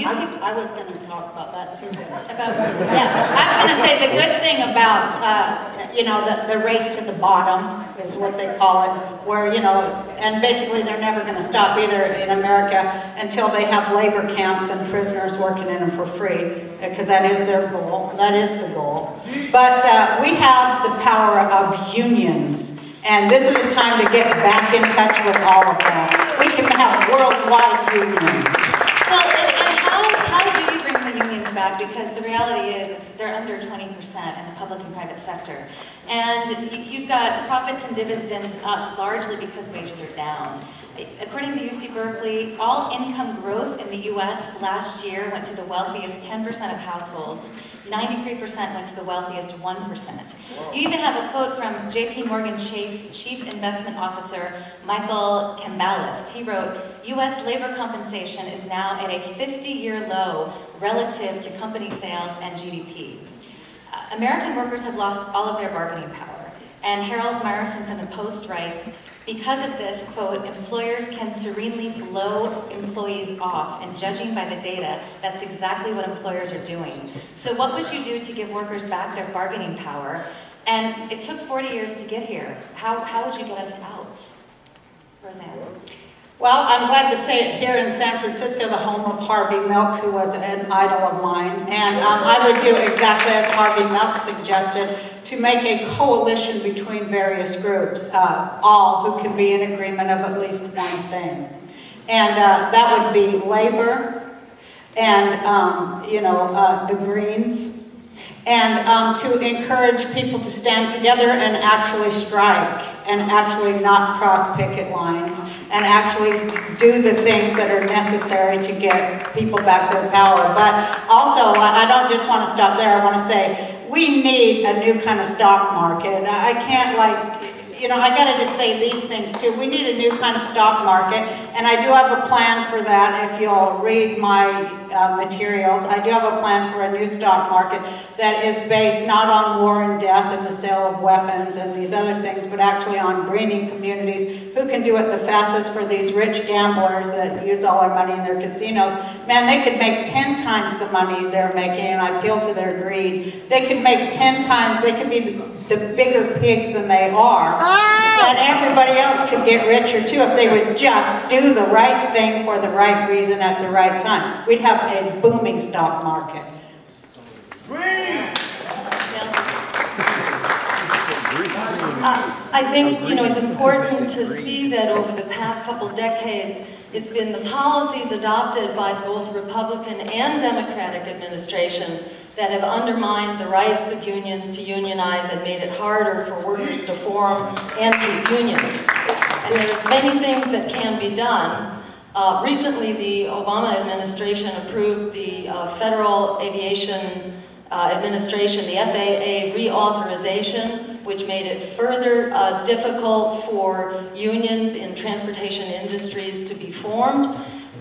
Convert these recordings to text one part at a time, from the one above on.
UC I, I was gonna talk about that too. about, Yeah, I was gonna say, the good thing about, uh, you know, the, the race to the bottom is what they call it, where, you know, and basically they're never gonna stop either in America until they have labor camps and prisoners working in them for free, because that is their goal, that is the goal. But, uh, we have the power of unions, and this is the time to get back in touch with all of that. We can have worldwide unions. Well, and, and how, how do you bring the unions back? Because the reality is, they're under 20% in the public and private sector. And you, you've got profits and dividends up largely because wages are down. According to UC Berkeley, all income growth in the US last year went to the wealthiest 10% of households. 93% went to the wealthiest 1%. You even have a quote from JP Morgan Chase Chief Investment Officer Michael Cembalest. He wrote, US labor compensation is now at a 50-year low relative to company sales and GDP. Uh, American workers have lost all of their bargaining power. And Harold Meyerson from the Post writes, because of this, quote, employers can serenely blow employees off, and judging by the data, that's exactly what employers are doing. So what would you do to give workers back their bargaining power? And it took 40 years to get here. How, how would you get us out? Roseanne. Well, I'm glad to say it here in San Francisco, the home of Harvey Milk, who was an idol of mine. And um, I would do exactly as Harvey Milk suggested, to make a coalition between various groups, uh, all who can be in agreement of at least one thing. And uh, that would be labor and, um, you know, uh, the Greens, and um, to encourage people to stand together and actually strike and actually not cross picket lines and actually do the things that are necessary to get people back their power. But also, I don't just want to stop there. I want to say we need a new kind of stock market. I can't like you know, I gotta just say these things too. We need a new kind of stock market, and I do have a plan for that if you'll read my uh, materials. I do have a plan for a new stock market that is based not on war and death and the sale of weapons and these other things, but actually on greening communities. Who can do it the fastest for these rich gamblers that use all their money in their casinos? Man, they could make 10 times the money they're making, and I appeal to their greed. They could make 10 times, they could be the, the bigger pigs than they are. And everybody else could get richer too if they would just do the right thing for the right reason at the right time. We'd have a booming stock market. Uh, I think, you know, it's important to see that over the past couple decades, it's been the policies adopted by both Republican and Democratic administrations that have undermined the rights of unions to unionize and made it harder for workers to form and keep unions. And there are many things that can be done. Uh, recently, the Obama administration approved the uh, Federal Aviation uh, Administration, the FAA reauthorization, which made it further uh, difficult for unions in transportation industries to be formed.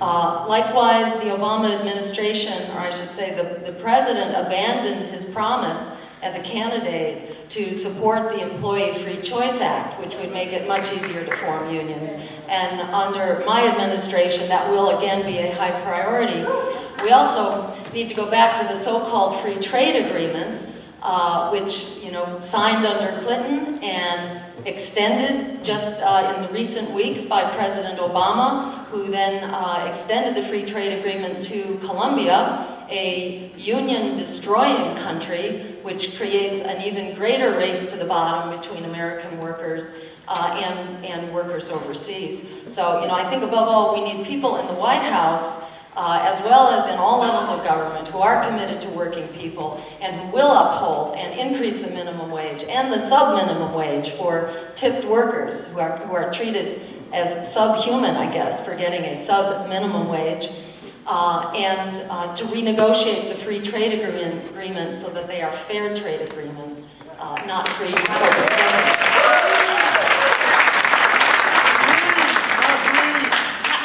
Uh, likewise, the Obama administration, or I should say the, the president, abandoned his promise as a candidate to support the Employee Free Choice Act, which would make it much easier to form unions. And under my administration, that will again be a high priority. We also need to go back to the so-called free trade agreements, uh, which, you know, signed under Clinton and extended just uh, in the recent weeks by President Obama, who then uh, extended the free trade agreement to Colombia, a union-destroying country, which creates an even greater race to the bottom between American workers uh, and, and workers overseas. So, you know, I think above all, we need people in the White House uh, as well as in all levels of government who are committed to working people and who will uphold and increase the minimum wage and the sub-minimum wage for tipped workers who are, who are treated as subhuman, I guess, for getting a sub-minimum wage. Uh, and uh, to renegotiate the free trade agreement, agreements so that they are fair trade agreements, uh, not free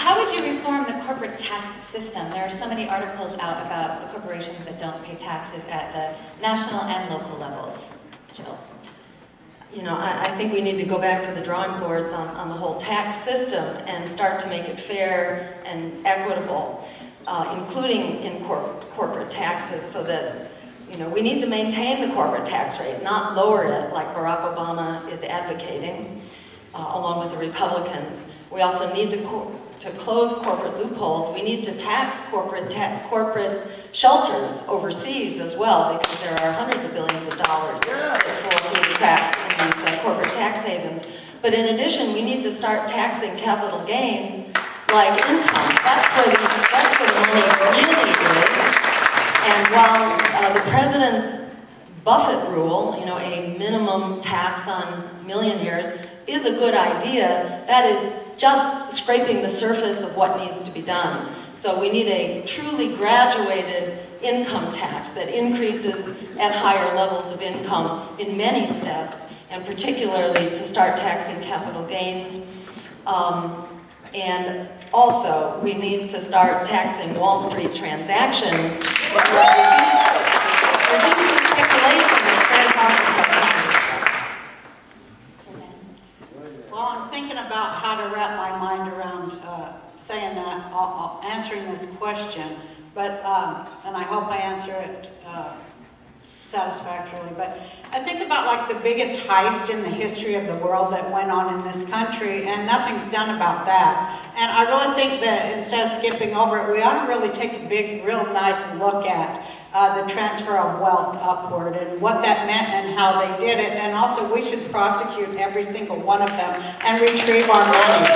How would you reform the tax system? There are so many articles out about the corporations that don't pay taxes at the national and local levels. Jill. You know, I, I, think we need to go back to the drawing boards on, on the whole tax system and start to make it fair and equitable. uh, including in cor- corporate taxes, so that, you know, we need to maintain the corporate tax rate, not lower it like Barack Obama is advocating, uh, along with the Republicans. We also need to, to close corporate loopholes. We need to tax corporate, ta- corporate shelters overseas as well, because there are hundreds of billions of dollars that through the cracks in these uh, corporate tax havens. But in addition, we need to start taxing capital gains like income. That's where the, that's where the money really is. And while uh, the president's Buffett rule, you know, a minimum tax on millionaires is a good idea, that is just scraping the surface of what needs to be done. So we need a truly graduated income tax that increases at higher levels of income in many steps, and particularly to start taxing capital gains. Um, and also, we need to start taxing Wall Street transactions. the speculation that's very harmful to our Well, I'm thinking about how to wrap my mind around uh, saying that, uh, uh, answering this question, but, um, and I hope I answer it uh, satisfactorily, but I think about like the biggest heist in the history of the world that went on in this country, and nothing's done about that. And I really think that instead of skipping over it, we ought to really take a big, real nice look at uh, the transfer of wealth upward and what that meant and how they did it. And also, we should prosecute every single one of them and retrieve our money.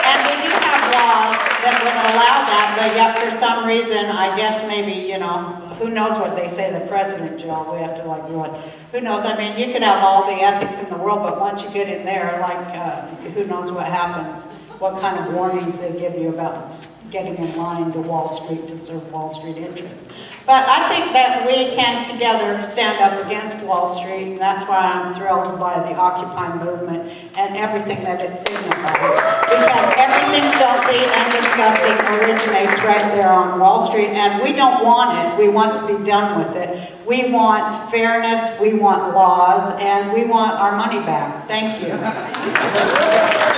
And we do have laws that would allow that, but yet for some reason, I guess maybe, you know, who knows what they say, the president job, we have to like it. Who knows, I mean, you could have all the ethics in the world, but once you get in there, like, uh, who knows what happens? What kind of warnings they give you about getting in line to Wall Street to serve Wall Street interests. But I think that we can together stand up against Wall Street, and that's why I'm thrilled by the Occupy movement and everything that it signifies. Because everything filthy and disgusting originates right there on Wall Street, and we don't want it. We want to be done with it. We want fairness, we want laws, and we want our money back. Thank you.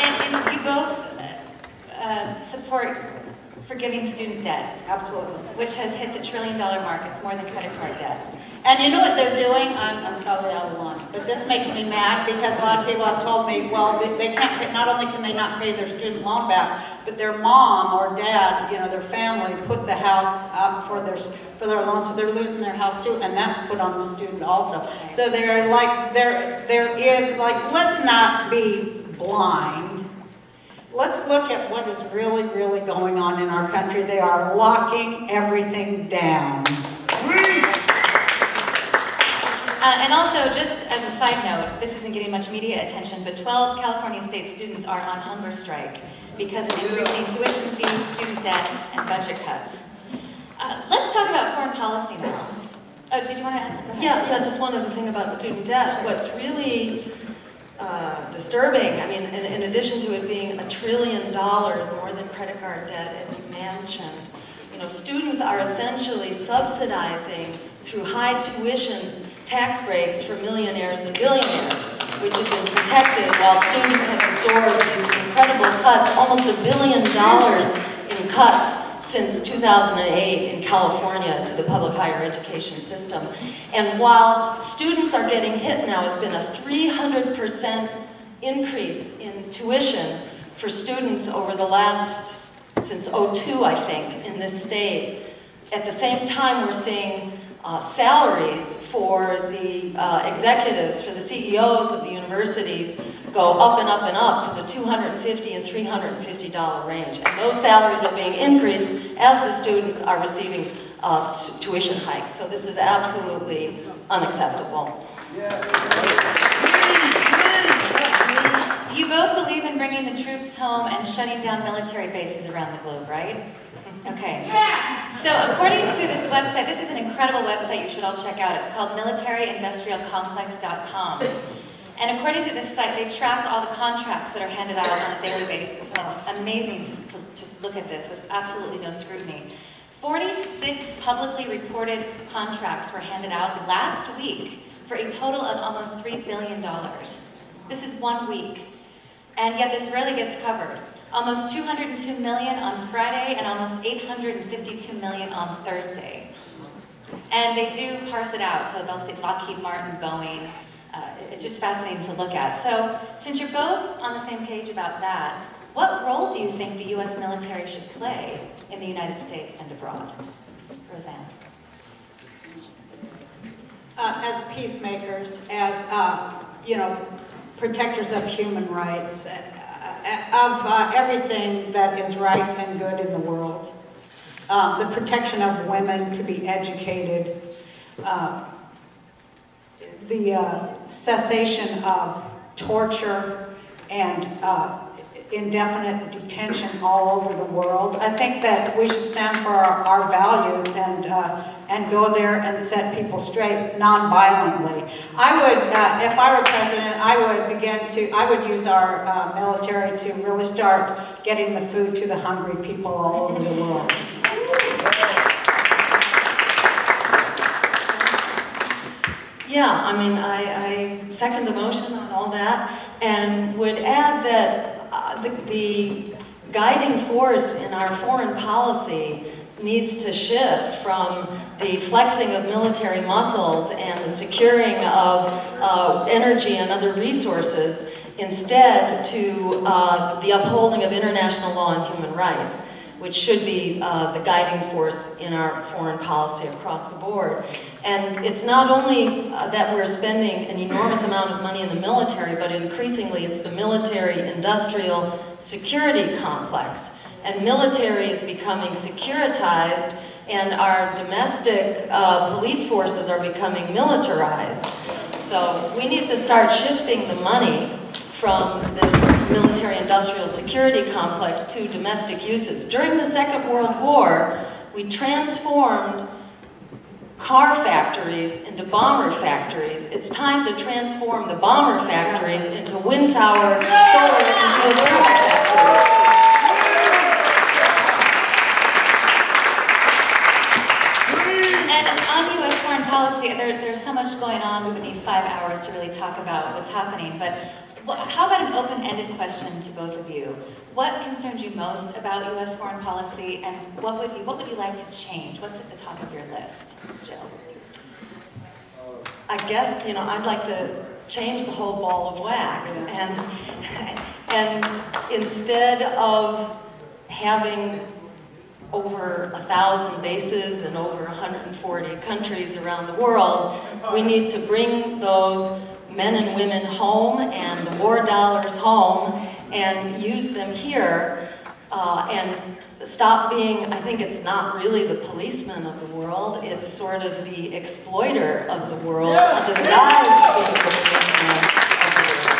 And, and you both uh, uh, support forgiving student debt, Absolutely. which has hit the trillion dollar mark. It's more than credit card debt. And you know what they're doing? I'm, I'm probably out of line, but this makes me mad because a lot of people have told me, well, they, they can't pay, not only can they not pay their student loan back, but their mom or dad, you know, their family put the house up for their, for their loan, so they're losing their house too, and that's put on the student also. So they're like, there, there is, like, let's not be blind. Let's look at what is really, really going on in our country. They are locking everything down. Uh, and also, just as a side note, this isn't getting much media attention, but 12 California state students are on hunger strike because of increasing tuition fees, student debt, and budget cuts. Uh, let's talk about foreign policy now. Oh, did you want to add something? Yeah, yeah, just one other thing about student debt. What's really uh, disturbing, I mean, in, in addition to it being a trillion dollars more than credit card debt, as you mentioned, you know, students are essentially subsidizing through high tuitions tax breaks for millionaires and billionaires, which have been protected while students have absorbed these incredible cuts, almost a billion dollars in cuts since 2008 in California to the public higher education system. And while students are getting hit now, it's been a 300% increase in tuition for students over the last, since '02, I think, in this state. At the same time, we're seeing uh, salaries for the uh, executives, for the CEOs of the universities go up and up and up to the 250 and 350 dollar range. And those salaries are being increased as the students are receiving uh, tuition hikes. So this is absolutely unacceptable. You both believe in bringing the troops home and shutting down military bases around the globe, right? Okay. So according to this website, this is an incredible website you should all check out. It's called militaryindustrialcomplex.com. And according to this site, they track all the contracts that are handed out on a daily basis. And it's amazing to, to, to look at this with absolutely no scrutiny. 46 publicly reported contracts were handed out last week for a total of almost $3 billion. This is one week. And yet this rarely gets covered. Almost 202 million on Friday, and almost 852 million on Thursday. And they do parse it out, so they'll say Lockheed Martin, Boeing. Uh, it's just fascinating to look at. So, since you're both on the same page about that, what role do you think the U.S. military should play in the United States and abroad? Roseanne. Uh, as peacemakers, as, uh, you know, protectors of human rights, of uh, everything that is right and good in the world. Uh, the protection of women to be educated, uh, the uh, cessation of torture and uh, indefinite detention all over the world. I think that we should stand for our, our values and uh, and go there and set people straight non-violently. I would, uh, if I were president, I would begin to, I would use our uh, military to really start getting the food to the hungry people all over the world. Yeah, I mean, I, I second the motion on all that and would add that uh, the, the guiding force in our foreign policy needs to shift from the flexing of military muscles and the securing of uh, energy and other resources instead to uh, the upholding of international law and human rights, which should be uh, the guiding force in our foreign policy across the board. And it's not only uh, that we're spending an enormous amount of money in the military, but increasingly it's the military-industrial security complex. And military is becoming securitized and our domestic uh, police forces are becoming militarized. So we need to start shifting the money from this military-industrial security complex to domestic uses. During the Second World War, we transformed car factories into bomber factories. It's time to transform the bomber factories into wind tower, solar, and geothermal factories. Policy, there, there's so much going on, we would need five hours to really talk about what's happening, but how about an open-ended question to both of you? What concerns you most about U.S. foreign policy, and what would you, what would you like to change? What's at the top of your list, Jill? I guess, you know, I'd like to change the whole ball of wax and, and instead of having over a thousand bases in over 140 countries around the world, we need to bring those men and women home and the war dollars home and use them here uh, and stop being, I think it's not really the policeman of the world, it's sort of the exploiter of the world. Under the guise of the policeman of the world.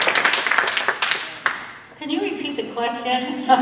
Can you repeat the question?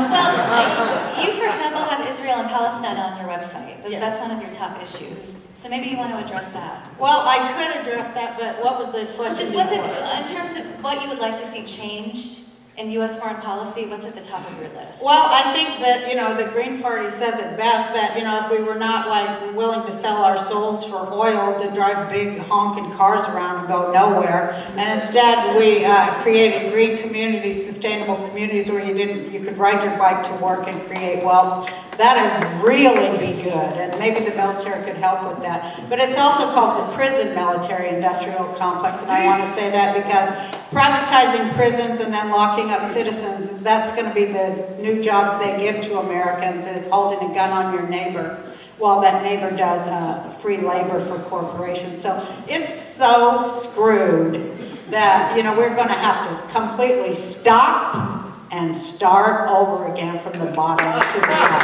Well, you, for example, have Israel and Palestine on your website. Yeah. That's one of your top issues. So maybe you want to address that. Well, I could address that, but what was the question Just what's it, in terms of what you would like to see changed in U.S. foreign policy, what's at the top of your list? Well, I think that, you know, the Green Party says it best, that, you know, if we were not like willing to sell our souls for oil to drive big honking cars around and go nowhere, and instead we uh, created green communities, sustainable communities where you didn't, you could ride your bike to work and create wealth, that'd really be good, and maybe the military could help with that. But it's also called the prison military industrial complex, and I want to say that because privatizing prisons and then locking up citizens, that's going to be the new jobs they give to Americans, is holding a gun on your neighbor while that neighbor does uh, free labor for corporations. So it's so screwed that, you know, we're going to have to completely stop and start over again from the bottom to the top.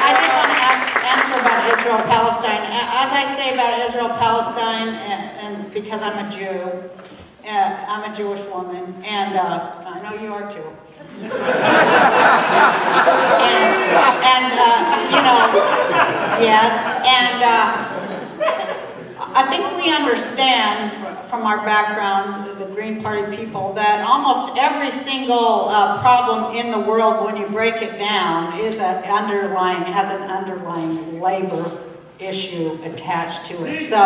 I did want to ask, answer about Israel Palestine. As I say about Israel Palestine, and, and because I'm a Jew, uh, I'm a Jewish woman, and uh, I know you are too. and, and uh, you know, yes, and uh, I think we understand from our background, the Green Party people, that almost every single uh, problem in the world, when you break it down, is an underlying, has an underlying labor issue attached to it. So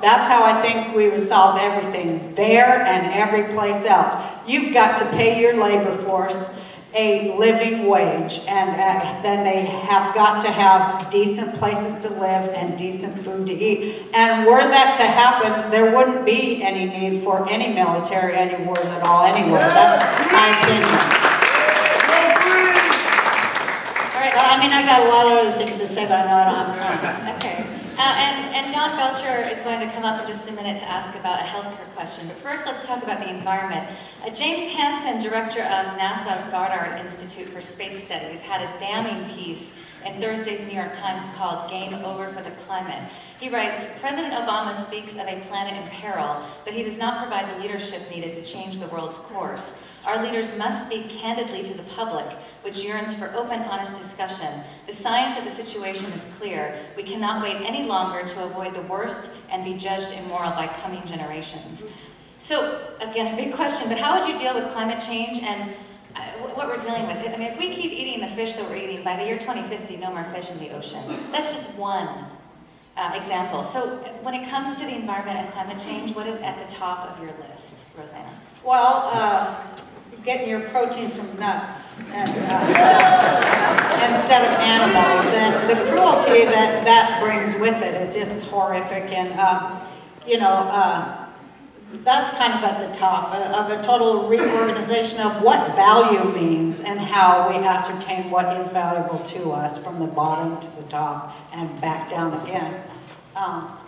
that's how I think we would solve everything there and every place else. You've got to pay your labor force a living wage, and uh, then they have got to have decent places to live and decent food to eat. And were that to happen, there wouldn't be any need for any military, any wars at all anywhere. That's my opinion. All right. But I mean, I got a lot of other things to say, but I know I don't have time. Okay, uh, and, and Don Belcher is going to come up in just a minute to ask about a healthcare question, but first let's talk about the environment. Uh, James Hansen, director of NASA's Goddard Institute for Space Studies, had a damning piece in Thursday's New York Times called Game Over for the Climate. He writes, President Obama speaks of a planet in peril, but he does not provide the leadership needed to change the world's course. Our leaders must speak candidly to the public, which yearns for open, honest discussion. The science of the situation is clear. We cannot wait any longer to avoid the worst and be judged immoral by coming generations. So, again, a big question, but how would you deal with climate change and uh, what we're dealing with? I mean, if we keep eating the fish that we're eating, by the year 2050, no more fish in the ocean. That's just one uh, example. So, when it comes to the environment and climate change, what is at the top of your list, Roseanne? Well, uh, getting your protein from nuts and, uh, instead of animals. And the cruelty that that brings with it is just horrific. And, um, you know, uh, that's kind of at the top of a total reorganization of what value means and how we ascertain what is valuable to us from the bottom to the top and back down again. Um,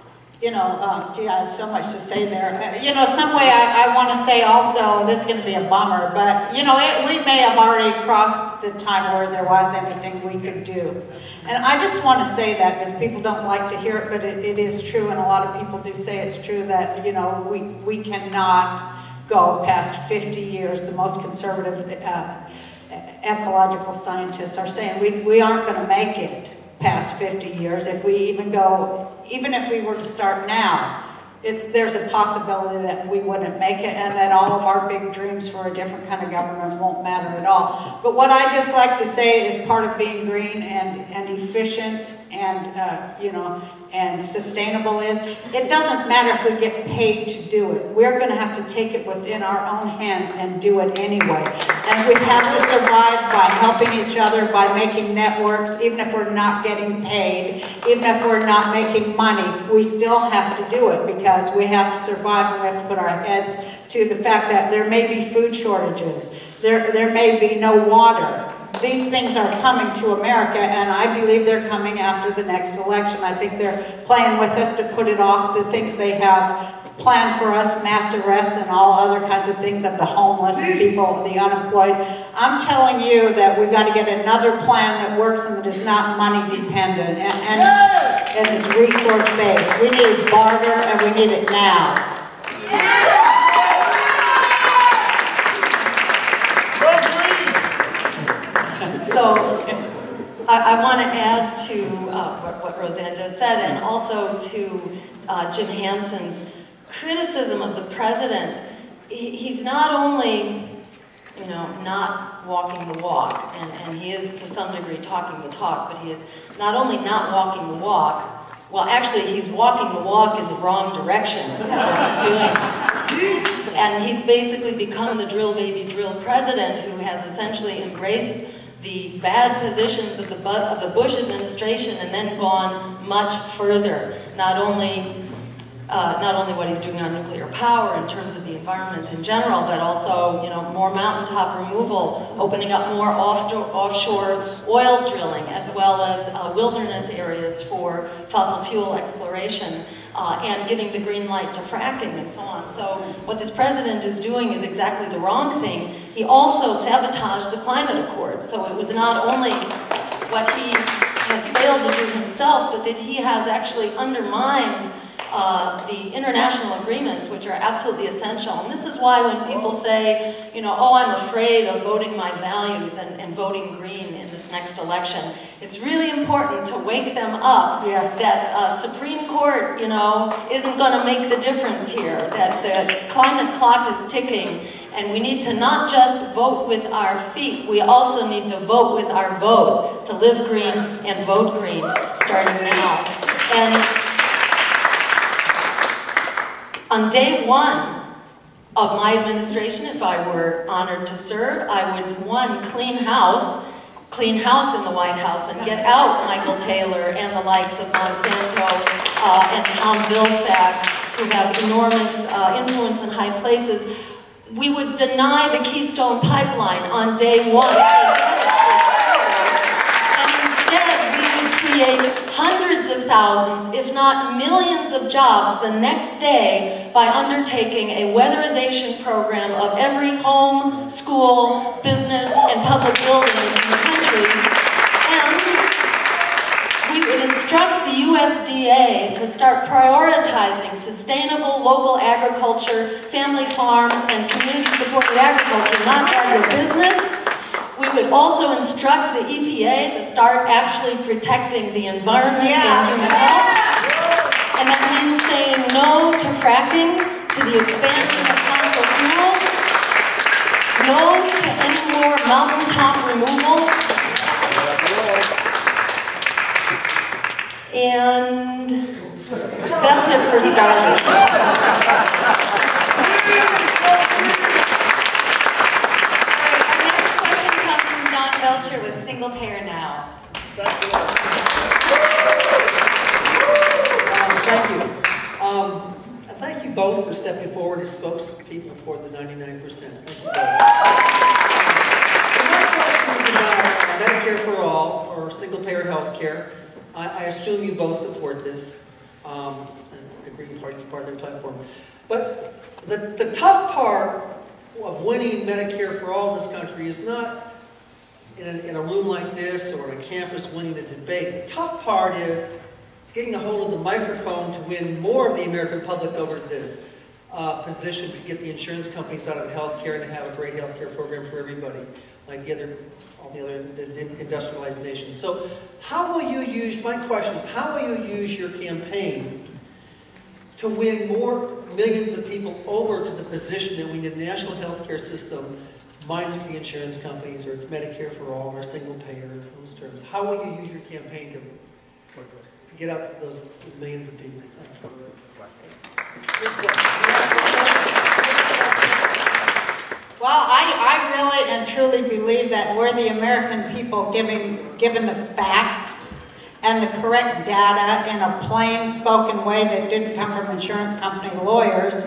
you know, uh, gee, I have so much to say there. Uh, You know, some way I, I want to say also, this is going to be a bummer, but, you know, it, we may have already crossed the time where there was anything we could do. And I just want to say that because people don't like to hear it, but it, it is true, and a lot of people do say it's true that, you know, we, we cannot go past 50 years. The most conservative uh, ecological scientists are saying we, we aren't going to make it past 50 years if we even go, even if we were to start now. It's, there's a possibility that we wouldn't make it and that all of our big dreams for a different kind of government won't matter at all. But what I just like to say is part of being green and, and efficient and, uh, you know, and sustainable is, it doesn't matter if we get paid to do it. We're going to have to take it within our own hands and do it anyway. And we have to survive by helping each other, by making networks, even if we're not getting paid, even if we're not making money, we still have to do it because we have to survive and we have to put our heads to the fact that there may be food shortages, there, there may be no water. These things are coming to America, and I believe they're coming after the next election. I think they're playing with us to put it off, the things they have planned for us, mass arrests and all other kinds of things of the homeless and people, the unemployed. I'm telling you that we've got to get another plan that works and that is not money dependent and, and, and is resource based. We need barter and we need it now. So I, I want to add to uh, what, what Roseanne just said and also to uh, Jim Hansen's criticism of the president. He, he's not only, you know, not walking the walk, and, and he is to some degree talking the talk, but he is not only not walking the walk, well, actually, he's walking the walk in the wrong direction, is what he's doing. And he's basically become the drill baby drill president who has essentially embraced the bad positions of the, of the Bush administration and then gone much further. Not only, uh, not only what he's doing on nuclear power in terms of the environment in general, but also, you know, more mountaintop removal, opening up more offshore, offshore oil drilling, as well as uh, wilderness areas for fossil fuel exploration uh, and giving the green light to fracking and so on. So what this president is doing is exactly the wrong thing. He also sabotaged the climate accord. So it was not only what he has failed to do himself, but that he has actually undermined uh, the international agreements, which are absolutely essential. And this is why when people say, you know, oh, I'm afraid of voting my values and, and voting green in this next election, it's really important to wake them up Yes. that uh, Supreme Court, you know, isn't going to make the difference here, that the climate clock is ticking, and we need to not just vote with our feet, we also need to vote with our vote, to live green and vote green, starting now. And on day one of my administration, if I were honored to serve, I would, one, clean house, clean house in the White House and get out Michael Taylor and the likes of Monsanto uh, and Tom Vilsack, who have enormous uh, influence in high places. We would deny the Keystone Pipeline on day one. And instead, we would create thousands, if not millions of jobs the next day by undertaking a weatherization program of every home, school, business, and public building in the country. And we would instruct the USDA to start prioritizing sustainable local agriculture, family farms, and community-supported agriculture, not agribusiness. We would also instruct the EPA to start actually protecting the environment Yeah. and human health. And that means saying no to fracking, to the expansion of fossil fuels, no to any more mountaintop removal, And that's it for starters. Our next question comes from Don Belcher with Single Payer Now. Um, Thank you. Um, Thank you both for stepping forward as spokespeople for the 99%. Thank you is Medicare for all, or single-payer health care. I I assume you both support this, um, the Green Party's part of their platform. But the the tough part of winning Medicare for all in this country is not in a, in a room like this or on a campus winning a debate. The tough part is getting a hold of the microphone to win more of the American public over to this uh, position to get the insurance companies out of healthcare and to have a great healthcare program for everybody, like the other, all the other industrialized nations. So, how will you use? My question is, how will you use your campaign to win more millions of people over to the position that we need a national healthcare system minus the insurance companies, or it's Medicare for all, or single payer, in those terms. How will you use your campaign to get out to those millions of people? Well, I, I really and truly believe that we're the American people giving, given the facts and the correct data in a plain spoken way that didn't come from insurance company lawyers,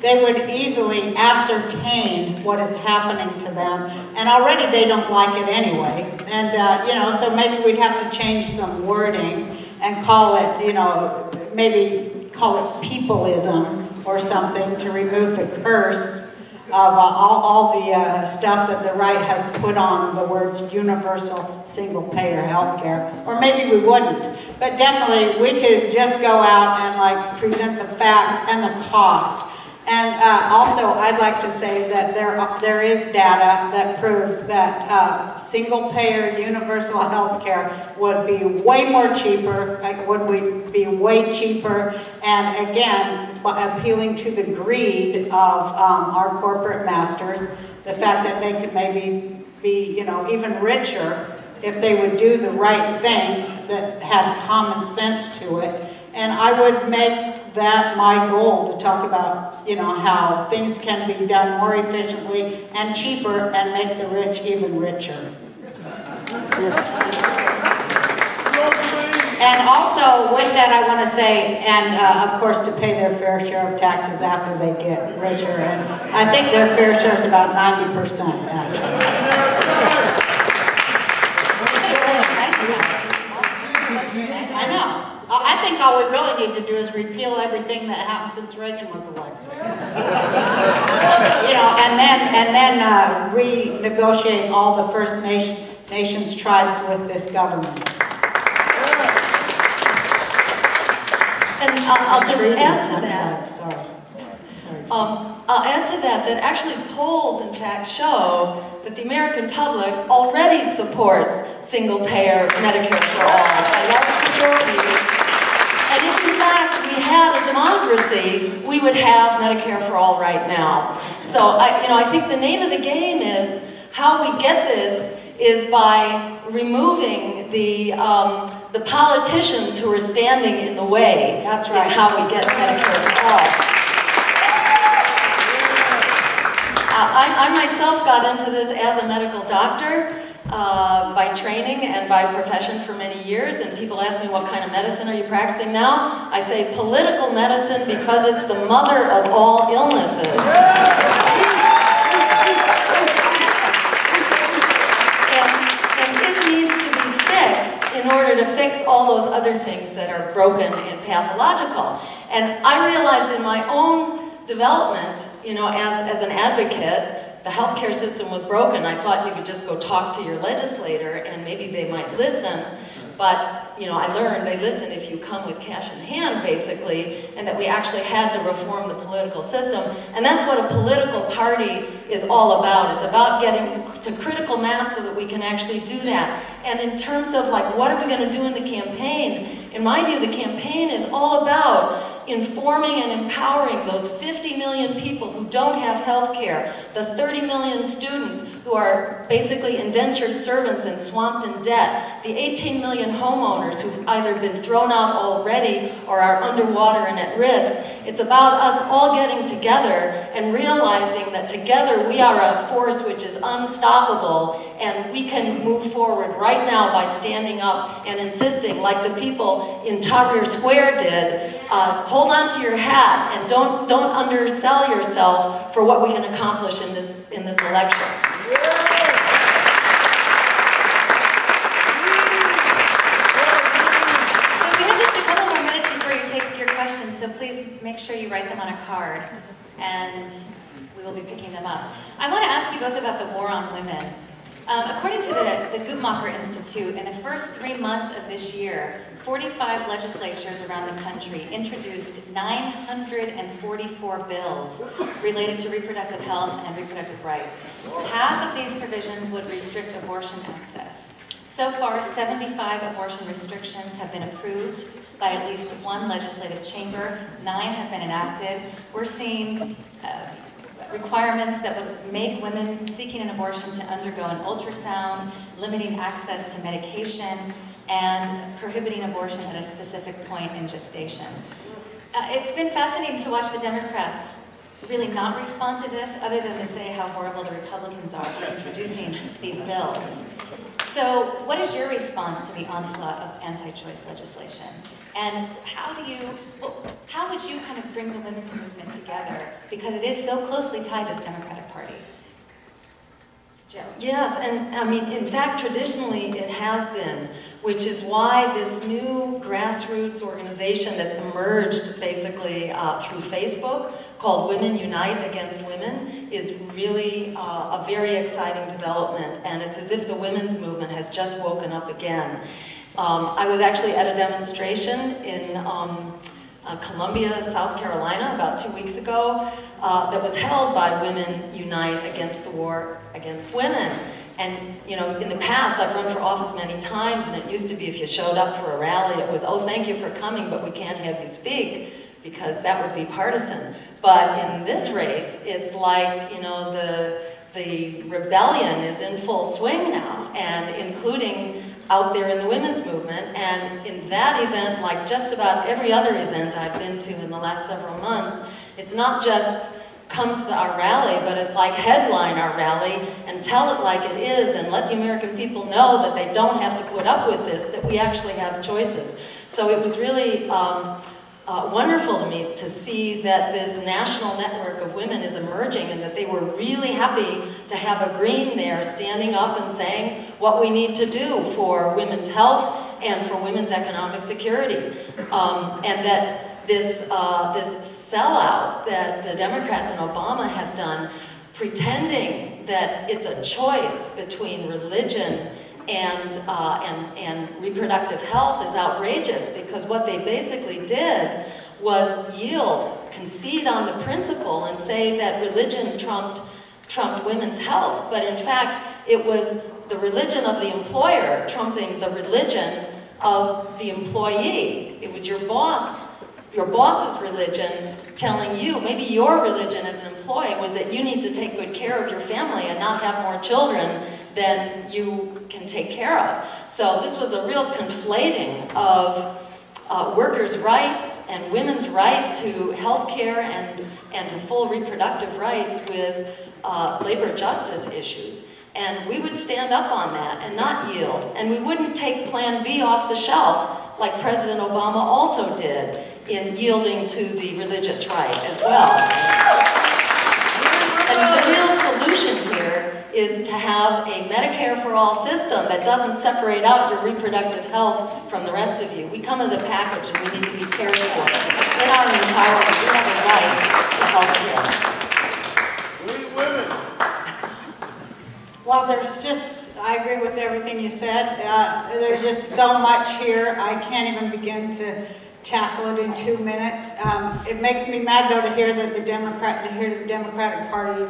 they would easily ascertain what is happening to them. And already they don't like it anyway. And, uh, you know, so maybe we'd have to change some wording and call it, you know, maybe call it peopleism or something to remove the curse of uh, all, all the uh, stuff that the right has put on the words universal single-payer health care. or maybe we wouldn't. But definitely, we could just go out and like present the facts and the cost. And uh, also, I'd like to say that there, there is data that proves that uh, single-payer universal healthcare would be way more cheaper, like, would be way cheaper, and again, appealing to the greed of um, our corporate masters, the fact that they could maybe be, you know, even richer if they would do the right thing that had common sense to it. And I would make that my goal to talk about, you know, how things can be done more efficiently and cheaper and make the rich even richer. And also, with that, I want to say, and uh, of course, to pay their fair share of taxes after they get richer. And I think their fair share is about 90%, actually. I know. I I think all we really need to do is repeal everything that happened since Reagan was elected. You know, and then, and then uh, renegotiate all the First Nation, Nations tribes with this government. And I'll, I'll just add to that, Sorry. Sorry. um, I'll add to that, that actually polls in fact show that the American public already supports single-payer Medicare for all by large majorities. And if in fact we had a democracy, we would have Medicare for all right now. So I, you know, I think the name of the game is how we get this is by removing the um, the politicians who are standing in the way. That's right. Is how we get Medicare for all. I, I myself got into this as a medical doctor uh, by training and by profession for many years, and people ask me, what kind of medicine are you practicing now? I say political medicine because it's the mother of all illnesses. And, it needs to be fixed in order to fix all those other things that are broken and pathological. And I realized in my own development, you know, as, as an advocate, the healthcare system was broken. I thought you could just go talk to your legislator and maybe they might listen. But, you know, I learned they listen if you come with cash in hand, basically, and that we actually had to reform the political system. And that's what a political party is all about. It's about getting to critical mass so that we can actually do that. And in terms of, like, what are we going to do in the campaign? In my view, the campaign is all about informing and empowering those 50 million people who don't have health care, the 30 million students who are basically indentured servants and swamped in debt, the 18 million homeowners who've either been thrown out already or are underwater and at risk. It's about us all getting together and realizing that together we are a force which is unstoppable and we can move forward right now by standing up and insisting, like the people in Tahrir Square did, uh, hold on to your hat and don't, don't undersell yourself for what we can accomplish in this, in this election. So we have just a couple more minutes before you take your questions, so please make sure you write them on a card, and we will be picking them up. I want to ask you both about the war on women. Um, according to the, the Guttmacher Institute, in the first three months of this year, 45 legislatures around the country introduced 944 bills related to reproductive health and reproductive rights. Half of these provisions would restrict abortion access. So far, 75 abortion restrictions have been approved by at least one legislative chamber. Nine have been enacted. We're seeing uh, requirements that would make women seeking an abortion to undergo an ultrasound, limiting access to medication, and prohibiting abortion at a specific point in gestation. Uh, it's been fascinating to watch the Democrats really not respond to this, other than to say how horrible the Republicans are for introducing these bills. So what is your response to the onslaught of anti-choice legislation? And how do you, well, how would you kind of bring the women's movement together? Because it is so closely tied to the Democratic Party. Yes, and I mean, in fact, traditionally it has been, which is why this new grassroots organization that's emerged basically uh, through Facebook called Women Unite Against Women is really uh, a very exciting development, and it's as if the women's movement has just woken up again. Um, I was actually at a demonstration in um, uh, Columbia, South Carolina, about two weeks ago, uh, that was held by Women Unite Against the War Against Women. And, you know, in the past, I've run for office many times, and it used to be if you showed up for a rally, it was, oh, thank you for coming, but we can't have you speak, because that would be partisan. But in this race, it's like, you know, the, the rebellion is in full swing now, and including out there in the women's movement. And in that event, like just about every other event I've been to in the last several months, it's not just come to our rally, but it's like headline our rally and tell it like it is and let the American people know that they don't have to put up with this, that we actually have choices. So it was really um, uh, wonderful to me to see that this national network of women is emerging and that they were really happy to have a green there standing up and saying what we need to do for women's health and for women's economic security. Um, and that this, uh, this sellout that the Democrats and Obama have done, pretending that it's a choice between religion and, uh, and, and reproductive health is outrageous because what they basically did was yield, concede on the principle and say that religion trumped, trumped women's health. But in fact, it was the religion of the employer trumping the religion of the employee. It was your boss, your boss's religion telling you, maybe your religion as an employee was that you need to take good care of your family and not have more children than you can take care of. So this was a real conflating of uh, workers' rights and women's right to health care and, and to full reproductive rights with uh, labor justice issues. And we would stand up on that and not yield. And we wouldn't take Plan B off the shelf like President Obama also did in yielding to the religious right as well. And the real solution here is to have a Medicare for all system that doesn't separate out your reproductive health from the rest of you. We come as a package and we need to be cared for. In our entirety, we have a right to health care. We women. Well, there's just, I agree with everything you said. Uh, There's just so much here, I can't even begin to tackle it in two minutes. Um, It makes me mad though to hear that the Democrat, to hear the Democratic Party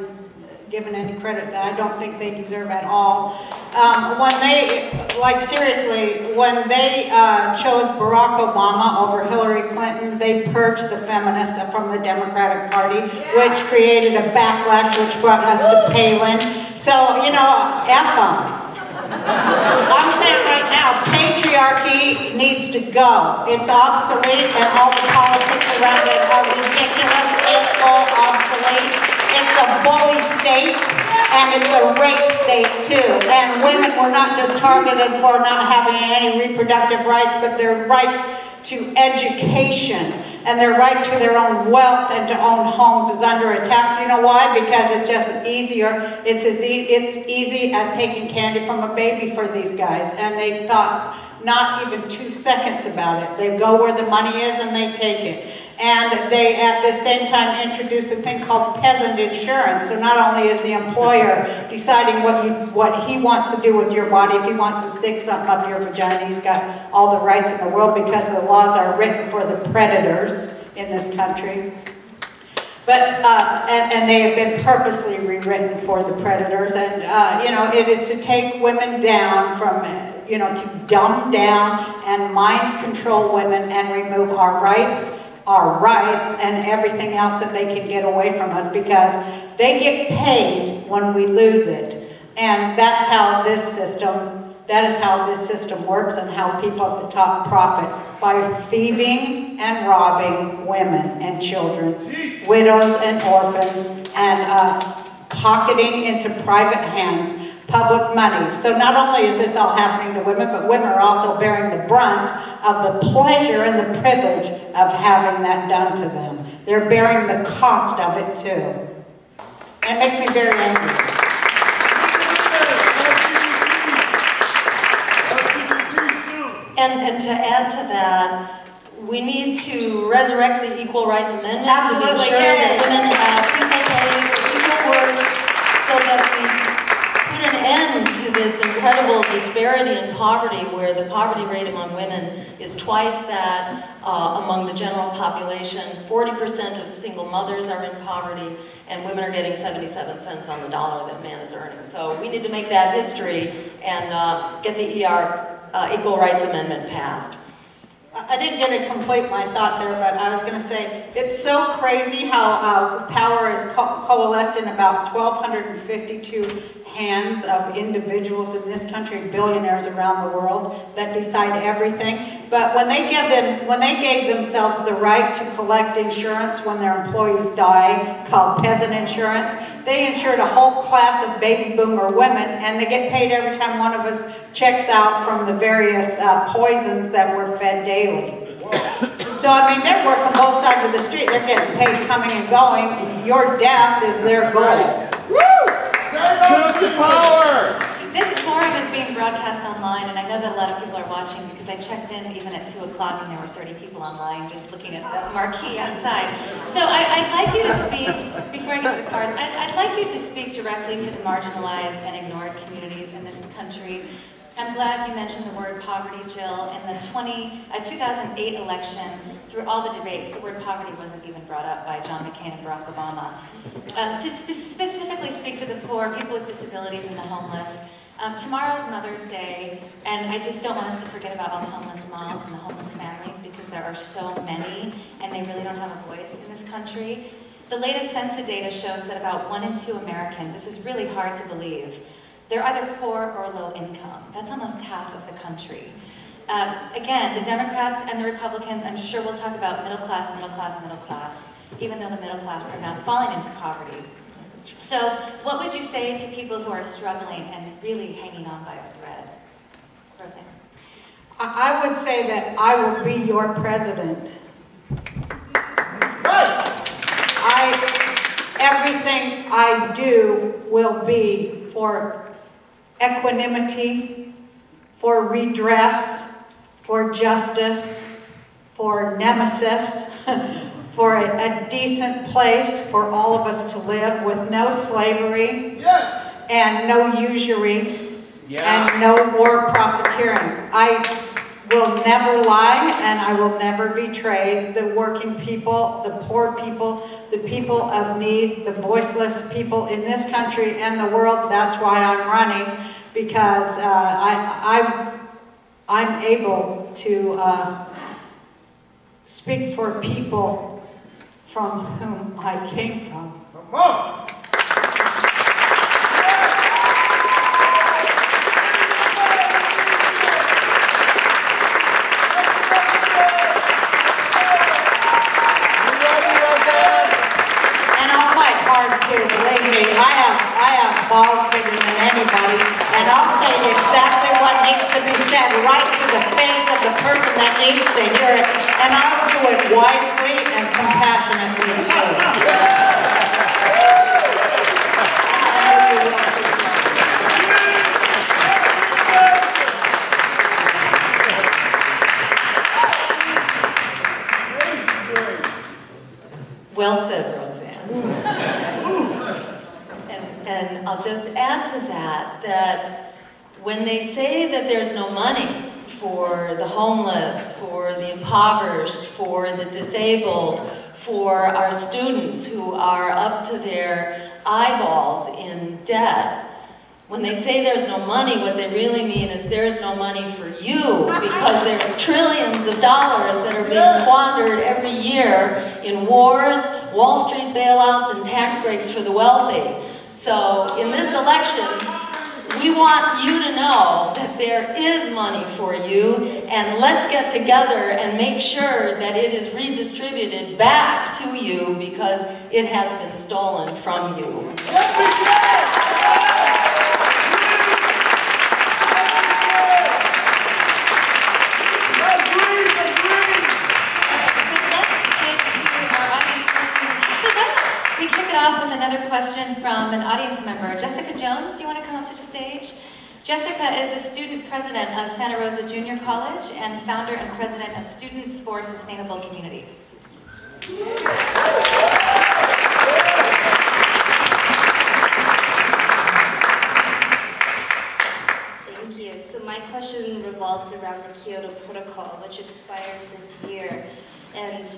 given any credit that I don't think they deserve at all. Um, When they, like seriously, when they uh, chose Barack Obama over Hillary Clinton, they purged the feminists from the Democratic Party, which created a backlash which brought us to Palin. So, you know, F them. I'm saying right now, patriarchy needs to go. It's obsolete and all the politics around it are ridiculous, it's all obsolete. It's a bully state and it's a rape state too. And women were not just targeted for not having any reproductive rights, but their right to education and their right to their own wealth and to own homes is under attack. You know why? Because it's just easier. It's as e- it's easy as taking candy from a baby for these guys, and they thought not even two seconds about it. They go where the money is and they take it. And they, at the same time, introduce a thing called peasant insurance. So not only is the employer deciding what he, what he wants to do with your body, if he wants to stick something up your vagina, he's got all the rights in the world because the laws are written for the predators in this country. But, uh, and, and they have been purposely rewritten for the predators. And, uh, you know, it is to take women down from, uh, you know, to dumb down and mind control women and remove our rights, our rights, and everything else that they can get away from us because they get paid when we lose it. And that's how this system, that is how this system works and how people at the top profit by thieving and robbing women and children, widows and orphans, and uh, pocketing into private hands public money. So not only is this all happening to women, but women are also bearing the brunt of the pleasure and the privilege of having that done to them. They're bearing the cost of it too. And it makes me very angry. And, and to add to that, we need to resurrect the Equal Rights Amendment to be Absolutely, sure that women have equal pay for equal work, so that we put an end to this incredible disparity in poverty, where the poverty rate among women is twice that uh, among the general population. 40% of single mothers are in poverty, and women are getting 77 cents on the dollar that man is earning. So we need to make that history and uh, get the ER uh, Equal Rights Amendment passed. I didn't get to complete my thought there, but I was going to say, it's so crazy how uh, power is co- coalesced in about 1,252 hands of individuals in this country, billionaires around the world, that decide everything. But when they give them, when they gave themselves the right to collect insurance when their employees die, called peasant insurance, they insured a whole class of baby boomer women, and they get paid every time one of us checks out from the various uh, poisons that we're fed daily. So, I mean, they're working both sides of the street. They're getting paid coming and going. Your death is their goal. Truth to power. This forum is being broadcast online, and I know that a lot of people are watching because I checked in even at 2 o'clock and there were 30 people online just looking at the marquee outside. So I, I'd like you to speak, before I get to the cards, I'd, I'd like you to speak directly to the marginalized and ignored communities in this country. I'm glad you mentioned the word poverty, Jill. In the 20, uh, 2008 election, through all the debates, the word poverty wasn't even brought up by John McCain and Barack Obama. Um, to spe- specifically speak to the poor, people with disabilities, and the homeless, um, tomorrow's Mother's Day, and I just don't want us to forget about all the homeless moms and the homeless families because there are so many, and they really don't have a voice in this country. The latest census data shows that about one in two Americans, this is really hard to believe, they're either poor or low income. That's almost half of the country. Um, again, the Democrats and the Republicans, I'm sure we'll talk about middle class, middle class, middle class, even though the middle class are now falling into poverty. So what would you say to people who are struggling and really hanging on by a thread? Roseanne? I I would say that I will be your president. I, everything I do will be for equanimity, for redress, for justice, for nemesis, for a, a decent place for all of us to live with no slavery and no usury Yeah. and no war profiteering. I will never lie and I will never betray the working people, the poor people, the people of need, the voiceless people in this country and the world. That's why I'm running because uh, I, I'm, I'm able to uh, speak for people from whom I came from. Come on. You ready, Roseanne? And I'll fight hard too, believe me. I have, I have balls bigger than anybody, and I'll say exactly what needs to be said right to the face of the person that needs to hear it, and I'll do it wisely and. Well said, Roseanne. And, and I'll just add to that, that when they say that there's no money for the homeless, for the impoverished, for the disabled, for our students who are up to their eyeballs in debt, when they say there's no money, what they really mean is there's no money for you because there's trillions of dollars that are being squandered every year in wars, Wall Street bailouts, and tax breaks for the wealthy. So in this election, we want you to know that there is money for you, and let's get together and make sure that it is redistributed back to you because it has been stolen from you. Off with another question from an audience member. Jessica Jones, do you want to come up to the stage? Jessica is the student president of Santa Rosa Junior College and founder and president of Students for Sustainable Communities. Thank you. So my question revolves around the Kyoto Protocol, which expires this year. And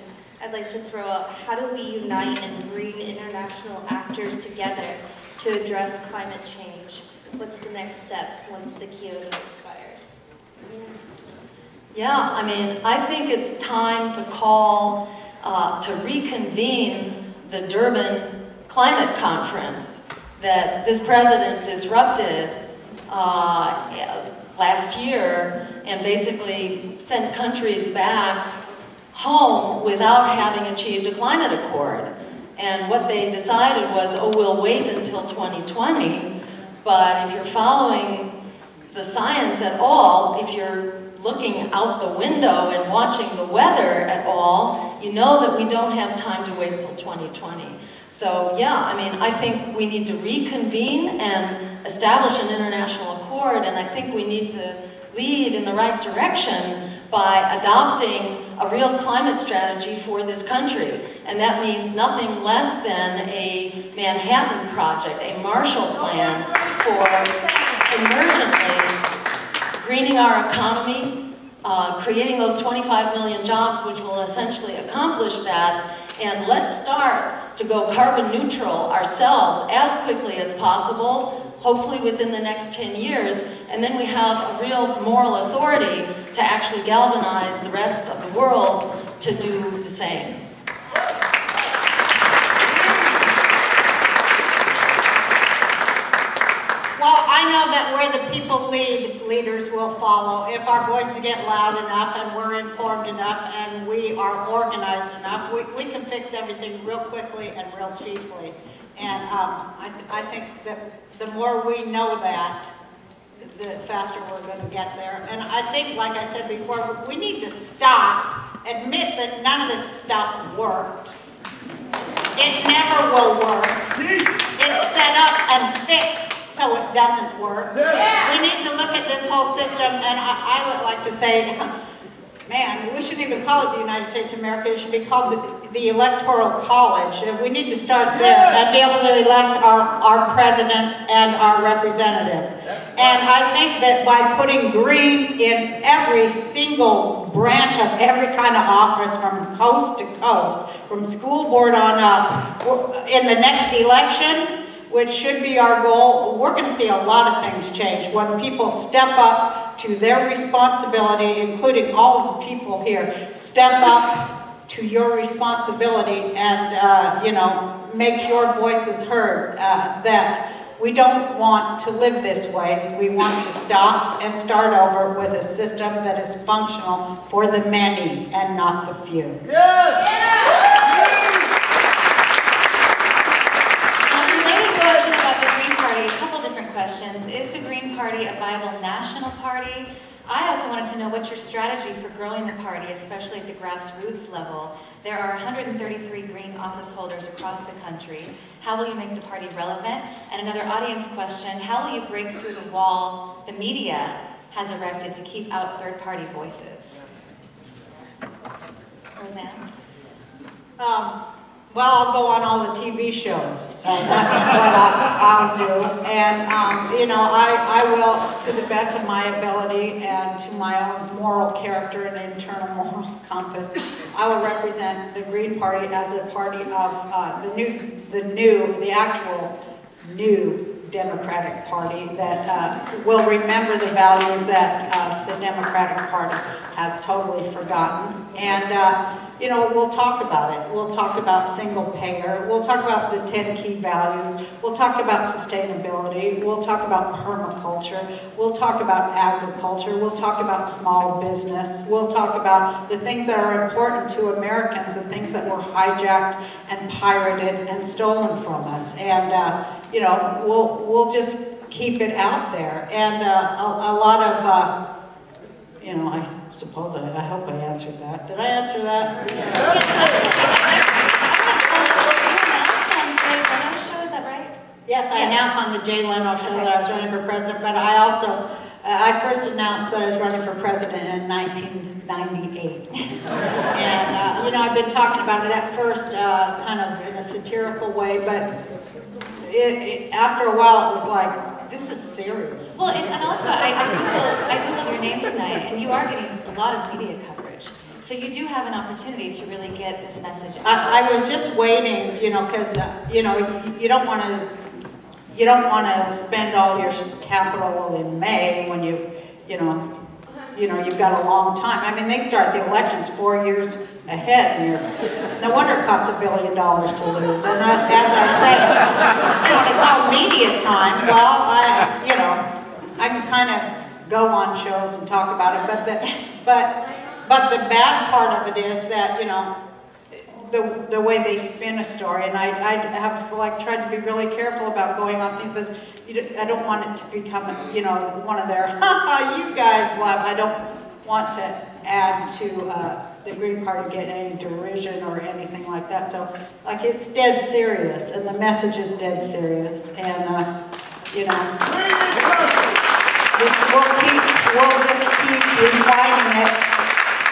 I'd like to throw out, how do we unite and bring international actors together to address climate change? What's the next step once the Kyoto expires? Yeah, I mean, I think it's time to call, uh, to reconvene the Durban Climate Conference that this president disrupted uh, last year and basically sent countries back home without having achieved a climate accord. And what they decided was, oh, we'll wait until 2020. But if you're following the science at all, if you're looking out the window and watching the weather at all, you know that we don't have time to wait until 2020. So yeah, I mean, I think we need to reconvene and establish an international accord, and I think we need to lead in the right direction by adopting a real climate strategy for this country. And that means nothing less than a Manhattan Project, a Marshall Plan for emergently greening our economy, uh, creating those 25 million jobs, which will essentially accomplish that. And let's start to go carbon neutral ourselves as quickly as possible, hopefully within the next 10 years. And then we have a real moral authority to actually galvanize the rest of the world to do the same. Well, I know that where the people lead, leaders will follow. If our voices get loud enough and we're informed enough and we are organized enough, we, we can fix everything real quickly and real cheaply. And um, I, th- I think that the more we know that, the faster we're going to get there. And I think, like I said before, we need to stop, admit that none of this stuff worked. It never will work. It's set up and fixed so it doesn't work. We need to look at this whole system, and I, I would like to say, man, we shouldn't even call it the United States of America, it should be called the, the Electoral College. And we need to start there and be able to elect our, our presidents and our representatives. And I think that by putting Greens in every single branch of every kind of office from coast to coast, from school board on up, in the next election, which should be our goal, we're going to see a lot of things change when people step up to their responsibility, including all of the people here, step up to your responsibility and, uh, you know, make your voices heard. Uh, that we don't want to live this way. We want to stop and start over with a system that is functional for the many and not the few. Um, related question about the Green Party, a couple different questions. Is the Green Party a viable national party? I also wanted to know what's your strategy for growing the party, especially at the grassroots level. There are 133 Green office holders across the country. How will you make the party relevant? And another audience question, how will you break through the wall the media has erected to keep out third-party voices? Roseanne? Um, well, I'll go on all the TV shows. And that's what I, I'll do. And, um, you know, I, I will, to the best of my ability and to my own moral character and internal moral compass, I will represent the Green Party as a party of uh, the new, the new, the actual new Democratic Party that uh, will remember the values that uh, the Democratic Party has totally forgotten. And, uh, you know, we'll talk about it. We'll talk about single payer. We'll talk about the 10 key values. We'll talk about sustainability. We'll talk about permaculture. We'll talk about agriculture. We'll talk about small business. We'll talk about the things that are important to Americans, the things that were hijacked and pirated and stolen from us. And, uh, you know, we'll, we'll just keep it out there. And uh, a, a lot of, uh, you know, I suppose, I, I hope I answered that. Did I answer that? Yes, I announced on the Jay Leno show that I was running for president, but I also, uh, I first announced that I was running for president in 1998. And, uh, you know, I've been talking about it at first, uh, kind of in a satirical way, but it, it, after a while, it was like, this is serious. Well, and, and also, I, I Googled, I Googled your name tonight, and you are getting a lot of media coverage. So you do have an opportunity to really get this message out. I, I was just waiting, you know, because, uh, you know, you, you don't want to, you don't want to spend all your capital in May when you, you know, you know, you've got a long time. I mean, they start the elections four years ahead, and no wonder it costs a billion dollars to lose. And as as I say, you know, it's all media time. Well, I, you know, I can kind of go on shows and talk about it, but the, but, but the bad part of it is that, you know, the, the way they spin a story, and I, I have like tried to be really careful about going on things, because don't- I don't want it to become, you know, one of their, ha ha, you guys, blah, I don't want to add to, uh, the Green Party get any derision or anything like that, so, like, it's dead serious, and the message is dead serious, and, uh, you know, this, we'll keep, we'll just keep refining it,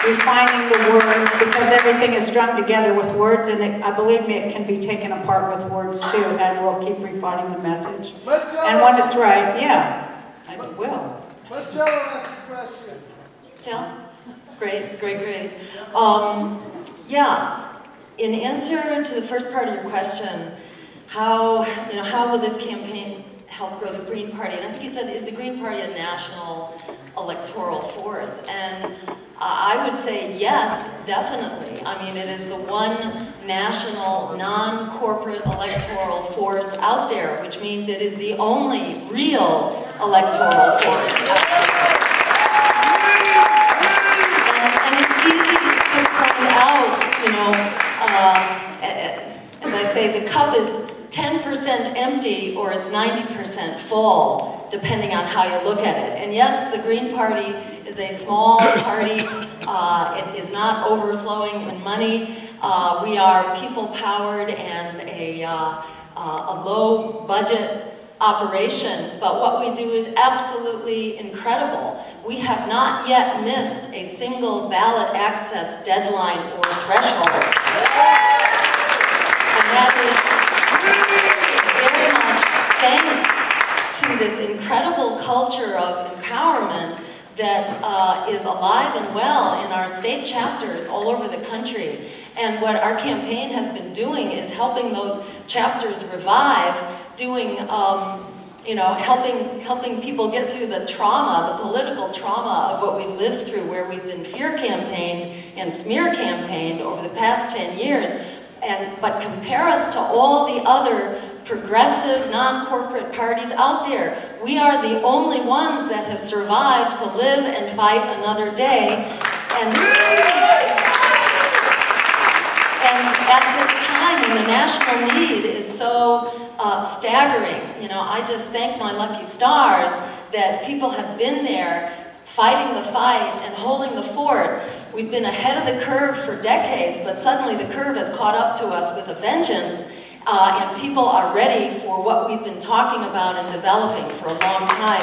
refining the words, because everything is strung together with words, and it, I believe me, it can be taken apart with words too, and we'll keep refining the message. Let And when it's right, yeah, I will. let Jello ask a question. Jill? Great, great, great. Um, yeah, in answer to the first part of your question, how, you know, how will this campaign help grow the Green Party? And I think you said, is the Green Party a national electoral force? And I would say yes, definitely. I mean, it is the one national, non-corporate electoral force out there, which means it is the only real electoral force and it's easy to point out, you know, uh, as I say, the cup is 10% empty or it's 90% full, depending on how you look at it. And yes, the Green Party is a small party. Uh, it is not overflowing in money. Uh, we are people-powered and a, uh, uh, a low-budget operation, but what we do is absolutely incredible. We have not yet missed a single ballot access deadline or threshold. And that is thanks to this incredible culture of empowerment that uh, is alive and well in our state chapters all over the country. And what our campaign has been doing is helping those chapters revive, doing, um, you know, helping, helping people get through the trauma, the political trauma of what we've lived through, where we've been fear campaigned and smear campaigned over the past 10 years. And, but compare us to all the other progressive, non-corporate parties out there. We are the only ones that have survived to live and fight another day. And and at this time, when the national need is so uh, staggering, you know, I just thank my lucky stars that people have been there fighting the fight and holding the fort. We've been ahead of the curve for decades, but suddenly the curve has caught up to us with a vengeance. Uh, and people are ready for what we've been talking about and developing for a long time.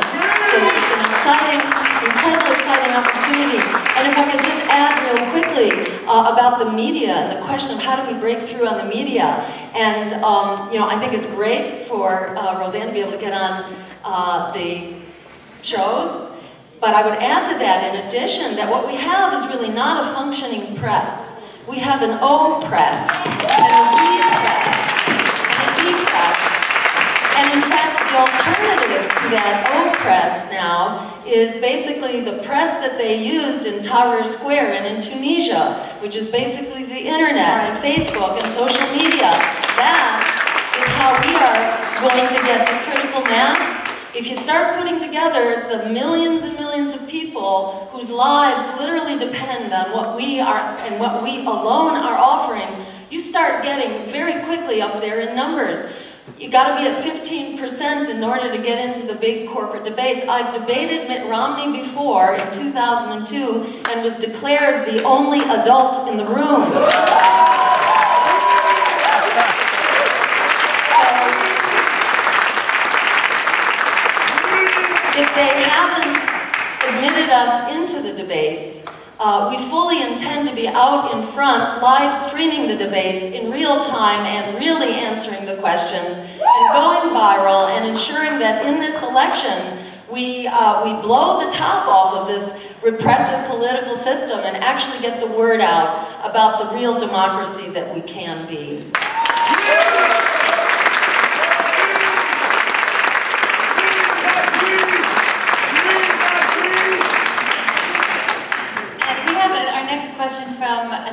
So it's an exciting, incredibly exciting opportunity. And if I could just add real quickly uh, about the media and the question of how do we break through on the media. And, um, you know, I think it's great for uh, Roseanne to be able to get on uh, the shows. But I would add to that, in addition, that what we have is really not a functioning press. We have an O press and a we press and in fact, the alternative to that O press now is basically the press that they used in Tahrir Square and in Tunisia, which is basically the internet and Facebook and social media. That is how we are going to get to critical mass. If you start putting together the millions and millions of people whose lives literally depend on what we are and what we alone are offering, you start getting very quickly up there in numbers. You got to be at 15% in order to get into the big corporate debates. I've debated Mitt Romney before in 2002 and was declared the only adult in the room. if they haven't admitted us into the debates, uh, we fully intend to be out in front, live streaming the debates in real time and really answering the questions and going viral and ensuring that in this election we, uh, we blow the top off of this repressive political system and actually get the word out about the real democracy that we can be.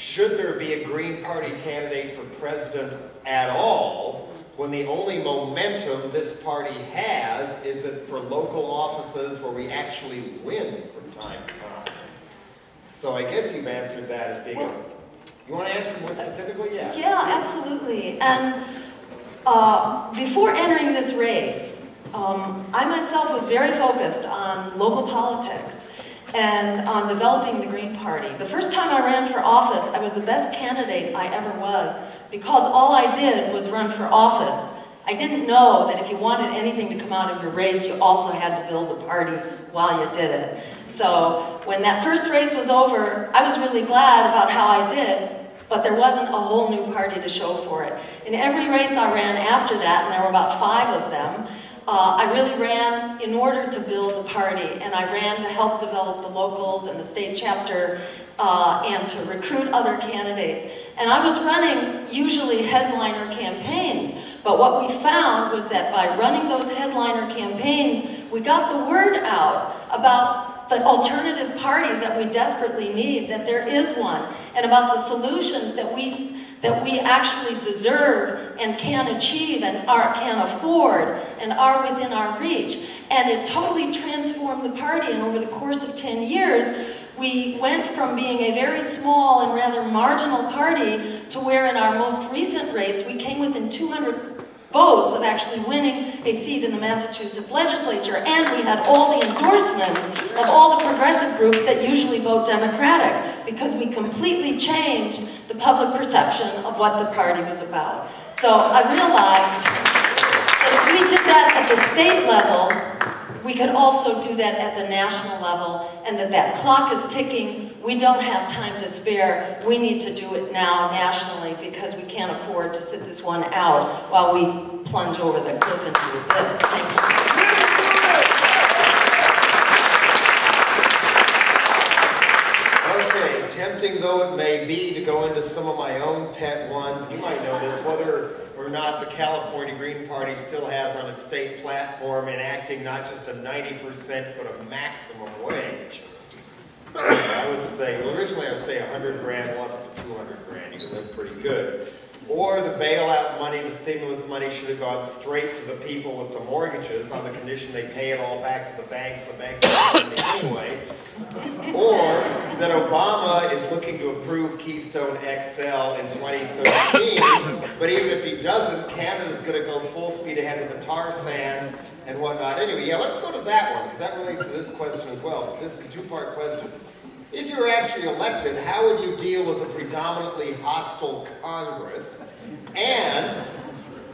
should there be a Green Party candidate for president at all when the only momentum this party has is it for local offices where we actually win from time to time? So I guess you've answered that as being, well, you want to answer more specifically? Yeah. Yeah, absolutely. And uh, before entering this race, um, I myself was very focused on local politics and on developing the Green Party. The first time I ran for office, I was the best candidate I ever was because all I did was run for office. I didn't know that if you wanted anything to come out of your race, you also had to build a party while you did it. So when that first race was over, I was really glad about how I did, but there wasn't a whole new party to show for it. In every race I ran after that, and there were about five of them, uh, I really ran in order to build the party, and I ran to help develop the locals and the state chapter uh, and to recruit other candidates. And I was running usually headliner campaigns, but what we found was that by running those headliner campaigns, we got the word out about the alternative party that we desperately need, that there is one, and about the solutions that we that we actually deserve and can achieve and are, can afford and are within our reach. And it totally transformed the party, and over the course of 10 years, we went from being a very small and rather marginal party to where in our most recent race, we came within 200 votes of actually winning a seat in the Massachusetts legislature, and we had all the endorsements of all the progressive groups that usually vote Democratic, because we completely changed the public perception of what the party was about. So I realized that if we did that at the state level, we could also do that at the national level, and that that clock is ticking. We don't have time to spare. We need to do it now nationally because we can't afford to sit this one out while we plunge over the cliff into the abyss. Thank you. Okay, tempting though it may be to go into some of my own pet ones, you might know this, whether not the California Green Party still has on its state platform enacting not just a 90% but a maximum wage. I would say, well originally I would say 100 grand, well up to 200 grand, you can live pretty good. Or the bailout money, the stimulus money should have gone straight to the people with the mortgages on the condition they pay it all back to the banks, the banks are anyway. Or that Obama is looking to approve Keystone XL in 2013, but even if he doesn't, Canada's going to go full speed ahead with the tar sands and whatnot. Anyway, yeah, let's go to that one, because that relates to this question as well. This is a two-part question. If you were actually elected, how would you deal with a predominantly hostile Congress? And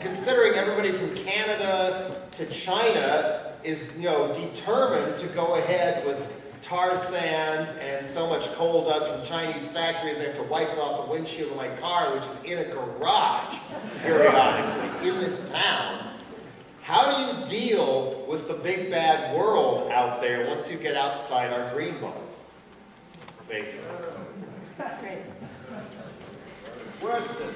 considering everybody from Canada to China is, you know, determined to go ahead with tar sands and so much coal dust from Chinese factories, I have to wipe it off the windshield of my car, which is in a garage periodically in this town. How do you deal with the big bad world out there once you get outside our green bubble? Basically. Great. Question.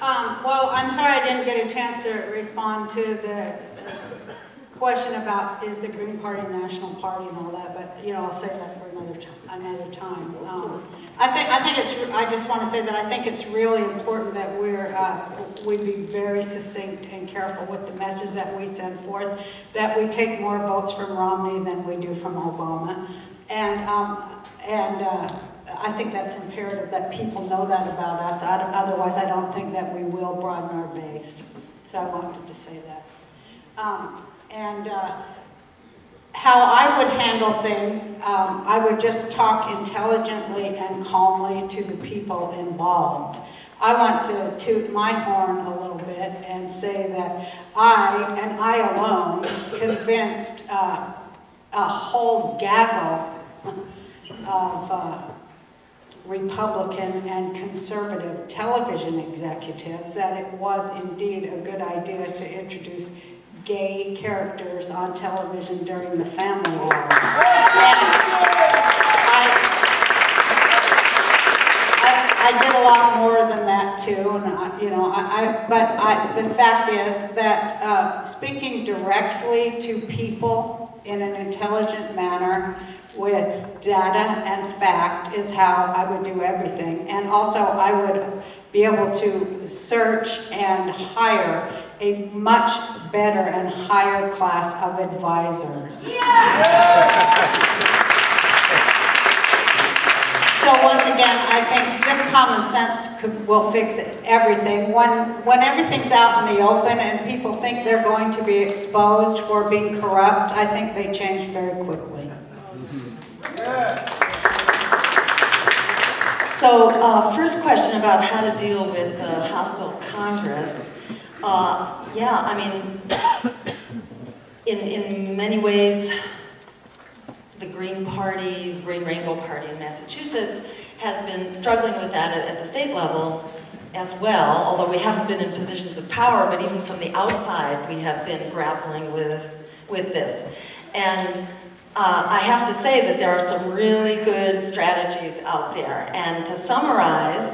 Um, well, I'm sorry I didn't get a chance to respond to the question about is the Green Party national party and all that, but, you know, I'll say that for another, another time. Um, I think, I think it's, I just want to say that I think it's really important that we're, uh, we be very succinct and careful with the message that we send forth, that we take more votes from Romney than we do from Obama. And, um, and, uh, I think that's imperative that people know that about us. Oth- Otherwise, I don't think that we will broaden our base. So I wanted to say that. Um, and uh, how I would handle things, um, I would just talk intelligently and calmly to the people involved. I want to toot my horn a little bit and say that I, and I alone, convinced uh, a whole gaggle of uh, Republican and conservative television executives that it was indeed a good idea to introduce gay characters on television during the family hour. I, did a lot more than that too, and I, you know, I, I but I, the fact is that uh, speaking directly to people in an intelligent manner with data and fact is how I would do everything. And also, I would be able to search and hire a much better and higher class of advisors. So once again, I think just common sense could, will fix everything. When, when everything's out in the open and people think they're going to be exposed for being corrupt, I think they change very quickly. So, uh, first question about how to deal with a hostile Congress. Uh, yeah, I mean, in, in many ways, the Green Party, the Green Rainbow Party in Massachusetts, has been struggling with that at, at the state level as well, although we haven't been in positions of power, but even from the outside, we have been grappling with, with this. And uh, I have to say that there are some really good strategies out there. And to summarize,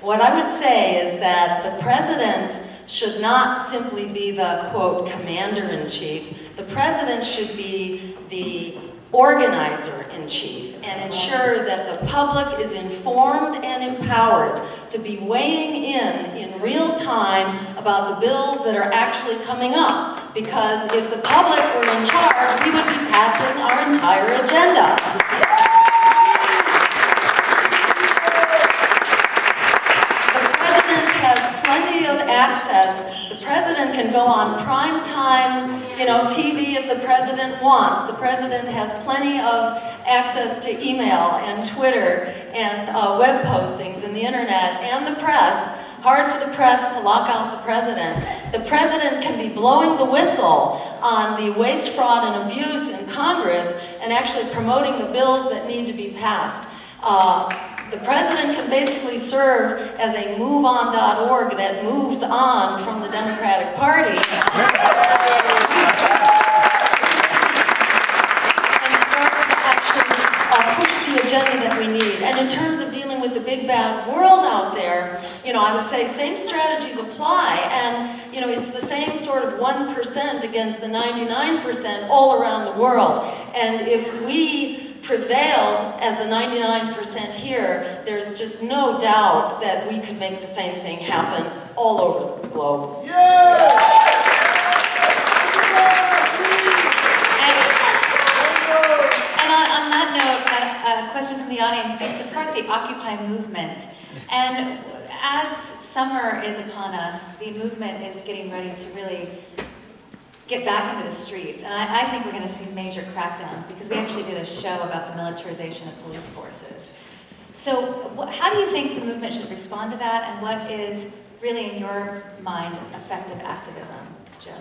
what I would say is that the president should not simply be the, quote, commander-in-chief. The president should be the organizer-in-chief and ensure that the public is informed and empowered to be weighing in in real time about the bills that are actually coming up. Because if the public were in charge, we would be passing our entire agenda. The president has plenty of access. President can go on prime time, you know, TV if the president wants. The president has plenty of access to email and Twitter and uh, web postings and the internet and the press. Hard for the press to lock out the president. The president can be blowing the whistle on the waste, fraud, and abuse in Congress and actually promoting the bills that need to be passed. Uh, the president can basically serve as a moveon.org that moves on from the Democratic Party. and starts to actually uh, push the agenda that we need. And in terms of dealing with the big bad world out there, you know, I would say same strategies apply. And, you know, it's the same sort of 1% against the 99% all around the world. And if we prevailed as the 99% here, there's just no doubt that we could make the same thing happen all over the globe. And on, on that note, a, a question from the audience, do you support the Occupy movement? And as summer is upon us, the movement is getting ready to really get back into the streets. And I, I think we're going to see major crackdowns because we actually did a show about the militarization of police forces. So how do you think the movement should respond to that and what is really, in your mind, effective activism, Joe?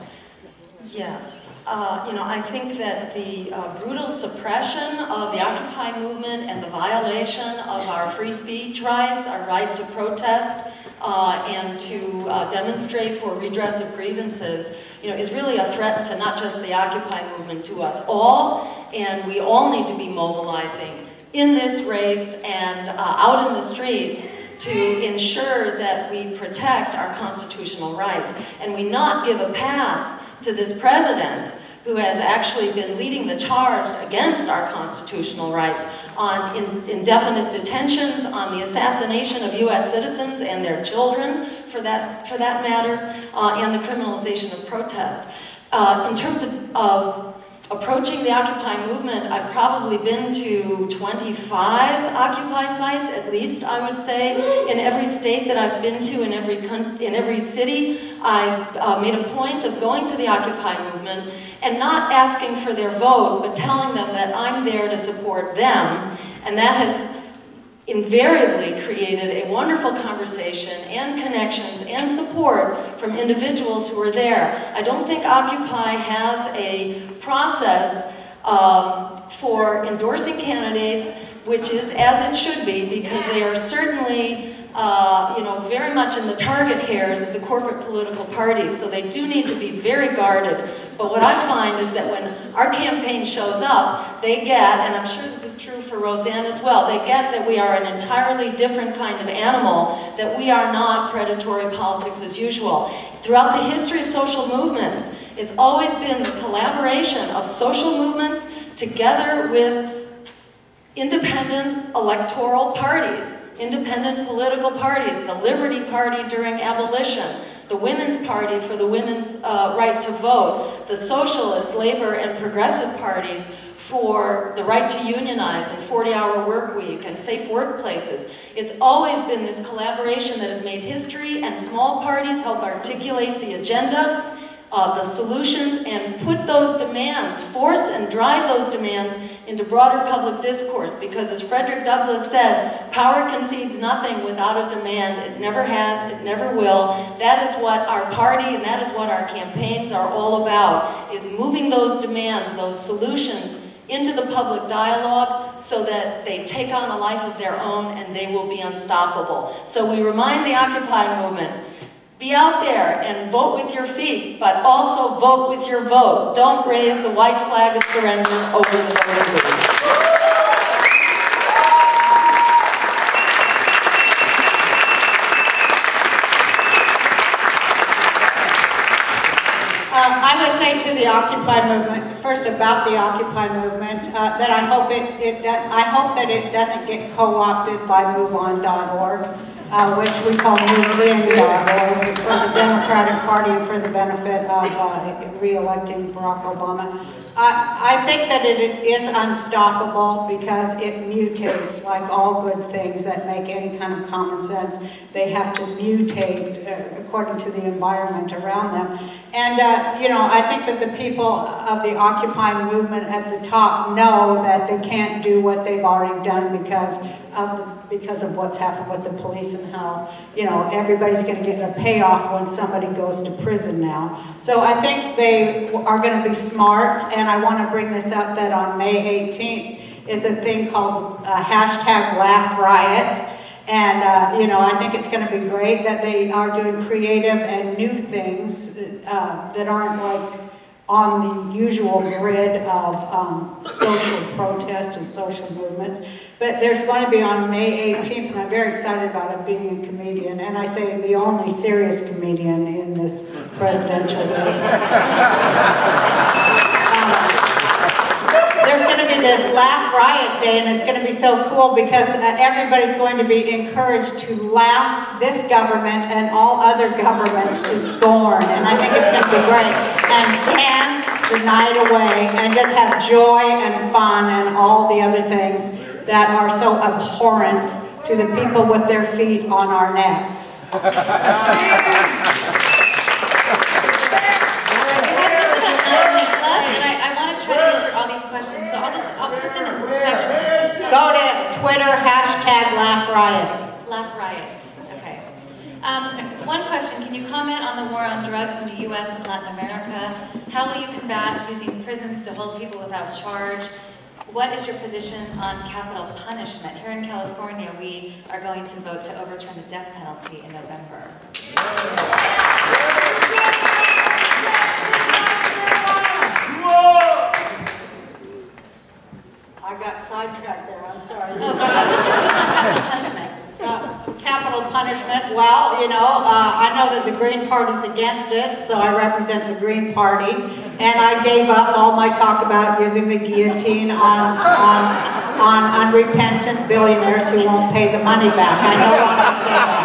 Yes. Uh, you know, I think that the uh, brutal suppression of the Occupy movement and the violation of our free speech rights, our right to protest, uh, and to uh, demonstrate for redress of grievances, you know, is really a threat to not just the Occupy movement, to us all, and we all need to be mobilizing in this race and uh, out in the streets to ensure that we protect our constitutional rights and we not give a pass to this president who has actually been leading the charge against our constitutional rights on in, indefinite detentions, on the assassination of U.S. citizens and their children, for that, for that matter, uh, and the criminalization of protest. Uh, in terms of, of approaching the Occupy movement, I've probably been to 25 Occupy sites, at least, I would say, in every state that I've been to, in every, in every city. I've uh, made a point of going to the Occupy movement and not asking for their vote, but telling them that I'm there to support them. And that has invariably created a wonderful conversation and connections and support from individuals who were there. I don't think Occupy has a process um, for endorsing candidates, which is as it should be, because they are certainly uh, you know, very much in the target hairs of the corporate political parties, so they do need to be very guarded. But what I find is that when our campaign shows up, they get, and I'm sure this is true for Roseanne as well, they get that we are an entirely different kind of animal, that we are not predatory politics as usual. Throughout the history of social movements, it's always been the collaboration of social movements together with independent electoral parties independent political parties, the Liberty Party during abolition, the Women's Party for the women's uh, right to vote, the Socialist, Labor, and Progressive parties for the right to unionize and 40-hour work week and safe workplaces. It's always been this collaboration that has made history and small parties help articulate the agenda uh, the solutions and put those demands, force and drive those demands into broader public discourse because as Frederick Douglass said, power concedes nothing without a demand. It never has, it never will. That is what our party and that is what our campaigns are all about, is moving those demands, those solutions into the public dialogue so that they take on a life of their own and they will be unstoppable. So we remind the Occupy movement, be out there and vote with your feet, but also vote with your vote. Don't raise the white flag of surrender over the voter booth. Um, I would say to the Occupy movement, first about the Occupy movement, uh, that I hope it, it, I hope that it doesn't get co-opted by MoveOn.org, uh, which we call MoveOn.org, for the Democratic Party for the benefit of uh, re-electing Barack Obama. I, I think that it is unstoppable because it mutates like all good things that make any kind of common sense. They have to mutate uh, according to the environment around them. And, uh, you know, I think that the people of the Occupy movement at the top know that they can't do what they've already done because of, because of what's happened with the police and how, you know, everybody's going to get a payoff when somebody goes to prison now. So I think they are going to be smart, and I want to bring this up that on May 18th is a thing called uh, hashtag Laugh Riot. And, uh, you know, I think it's going to be great that they are doing creative and new things uh, that aren't like on the usual grid of um, social protest and social movements. But there's going to be on May 18th, and I'm very excited about it being a comedian, and I say the only serious comedian in this presidential race. Um, there's going to be this Laugh Riot Day, and it's going to be so cool because uh, everybody's going to be encouraged to laugh this government and all other governments to scorn, and I think it's going to be great. And dance the night away, and just have joy and fun and all the other things that are so abhorrent to the people with their feet on our necks. Go to Twitter, hashtag Laugh Riot. Laugh Riot, okay. Um, one question, can you comment on the war on drugs in the US and Latin America? How will you combat using prisons to hold people without charge? What is your position on capital punishment? Here in California, we are going to vote to overturn the death penalty in November. I got sidetracked there, I'm sorry. So what's your, what's your capital punishment? Uh, Capital punishment, well, you know, uh, I know that the Green Party's against it, so I represent the Green Party. And I gave up all my talk about using the guillotine on, on, on unrepentant billionaires who won't pay the money back. I no longer say that.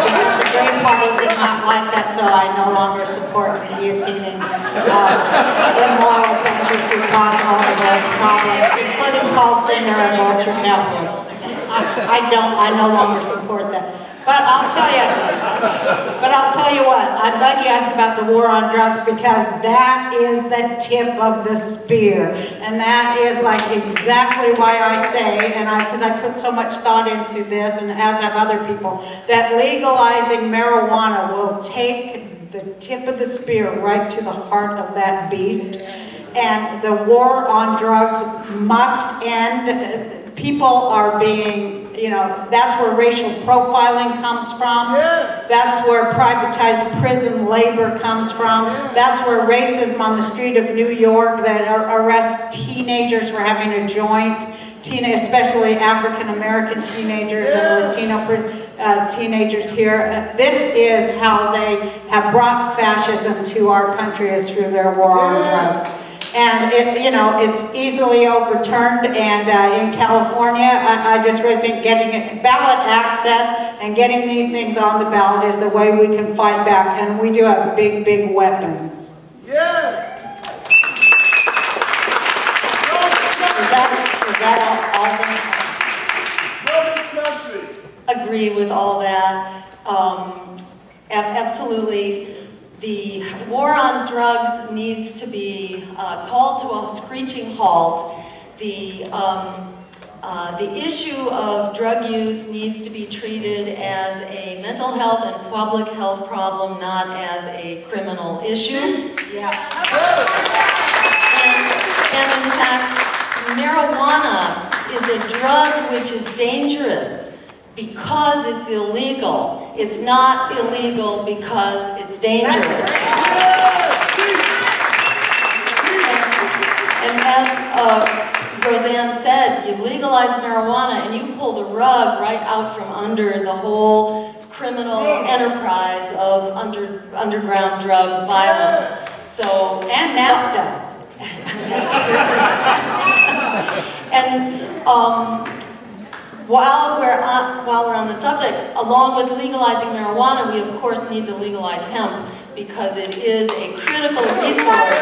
Because the Green Party did not like that, so I no longer support the guillotining uh, immoral bankers who cause all of those problems, including Paul Singer and Vulture Capitalism. I, don't, I no longer support that. But I'll tell you, but I'll tell you what, I'm glad you asked about the war on drugs because that is the tip of the spear. And that is like exactly why I say, and I, because I put so much thought into this, and as have other people, that legalizing marijuana will take the tip of the spear right to the heart of that beast. And the war on drugs must end people are being, you know, that's where racial profiling comes from. Yes. That's where privatized prison labor comes from. That's where racism on the street of New York that ar- arrests teenagers for having a joint, teen, especially African American teenagers and Latino uh, teenagers here. Uh, this is how they have brought fascism to our country is through their war on drugs. And it, you know, it's easily overturned, and uh, in California, I, I just really think getting it, ballot access and getting these things on the ballot is the way we can fight back, and we do have big, big weapons. Yes. Is that, is that all, all the- Love this country. agree with all that. Um, absolutely. The war on drugs needs to be uh, called to a screeching halt. The, um, uh, the issue of drug use needs to be treated as a mental health and public health problem, not as a criminal issue. Yeah. And And in fact, marijuana is a drug which is dangerous because it's illegal. It's not illegal because it's dangerous. And as uh, Roseanne said, you legalize marijuana and you pull the rug right out from under the whole criminal enterprise of under, underground drug violence. So, And NAFTA. and um, while we're on, while we're on the subject, along with legalizing marijuana, we of course need to legalize hemp because it is a critical resource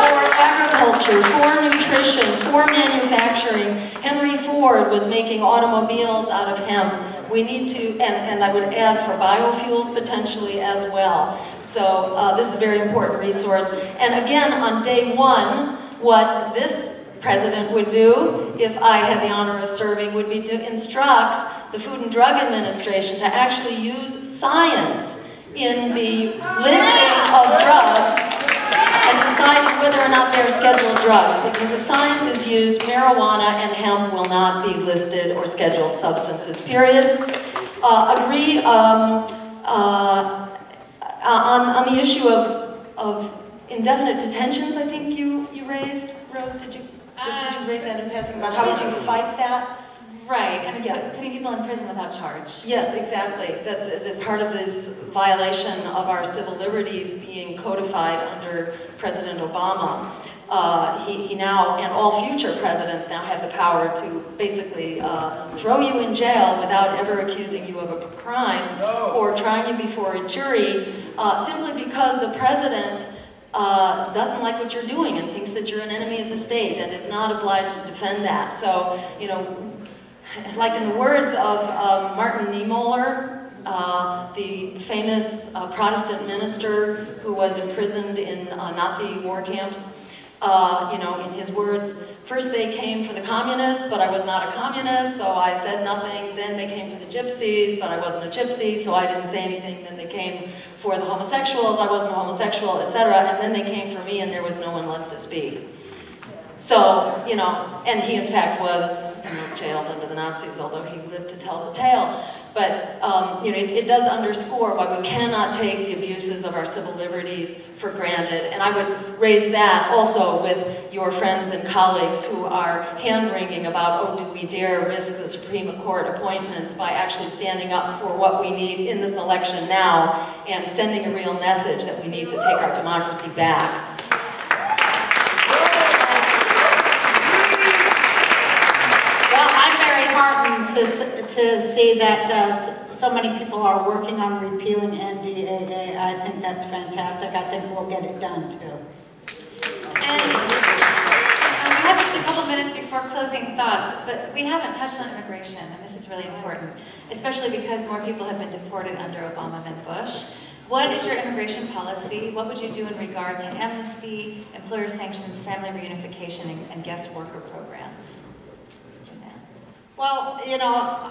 for agriculture, for nutrition, for manufacturing. Henry Ford was making automobiles out of hemp. We need to, and, and I would add for biofuels potentially as well. So uh, this is a very important resource. And again, on day one, what this president would do, if I had the honor of serving, would be to instruct the Food and Drug Administration to actually use science in the listing of drugs and decide whether or not they're scheduled drugs. Because if science is used, marijuana and hemp will not be listed or scheduled substances, period. Uh, agree um, uh, on, on the issue of, of indefinite detentions, I think you, you raised. Rose, did you, Rose, did you raise that in passing about how would you fight that? Right, I mean, Yeah. putting people in prison without charge. Yes, exactly. That, that part of this violation of our civil liberties being codified under President Obama, uh, he, he now, and all future presidents now have the power to basically uh, throw you in jail without ever accusing you of a crime or trying you before a jury, uh, simply because the president uh, doesn't like what you're doing and thinks that you're an enemy of the state and is not obliged to defend that. So, you know, like in the words of um, Martin Niemöller, uh, the famous uh, Protestant minister who was imprisoned in uh, Nazi war camps, uh, you know, in his words, first they came for the communists, but I was not a communist, so I said nothing. Then they came for the gypsies, but I wasn't a gypsy, so I didn't say anything. Then they came for the homosexuals, I wasn't a homosexual, etc. And then they came for me, and there was no one left to speak. So, you know, and he in fact was you know, jailed under the Nazis, although he lived to tell the tale. But, um, you know, it, it does underscore why we cannot take the abuses of our civil liberties for granted. And I would raise that also with your friends and colleagues who are hand-wringing about, oh, do we dare risk the Supreme Court appointments by actually standing up for what we need in this election now and sending a real message that we need to take our democracy back. Well, I'm very heartened to, to see that uh, so many people are working on repealing NDAA. I think that's fantastic. I think we'll get it done too. And um, we have just a couple minutes before closing thoughts, but we haven't touched on immigration, and this is really important, especially because more people have been deported under Obama than Bush. What is your immigration policy? What would you do in regard to amnesty, employer sanctions, family reunification, and- and guest worker programs? Well, you know,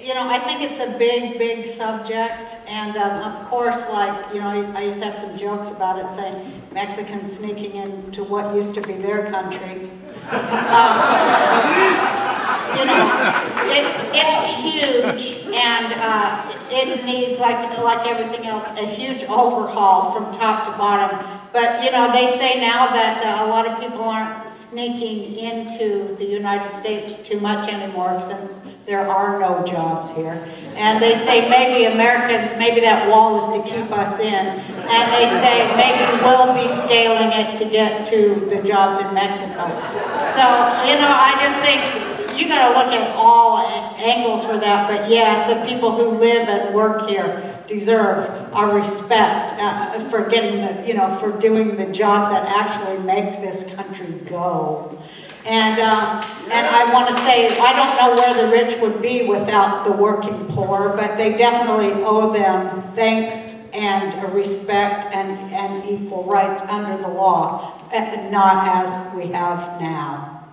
you know, I think it's a big, big subject, and um, of course, like, you know, I used to have some jokes about it, saying Mexicans sneaking into what used to be their country. Um, you know, it, it's huge, and uh, it needs, like, like everything else, a huge overhaul from top to bottom. But, you know, they say now that uh, a lot of people aren't sneaking into the United States too much anymore since there are no jobs here. And they say maybe Americans, maybe that wall is to keep us in. And they say maybe we'll be scaling it to get to the jobs in Mexico. So, you know, I just think you gotta look at all angles for that, but yes, the people who live and work here deserve our respect uh, for getting the, you know, for doing the jobs that actually make this country go. And, um, and I want to say, I don't know where the rich would be without the working poor, but they definitely owe them thanks and respect and, and equal rights under the law, not as we have now.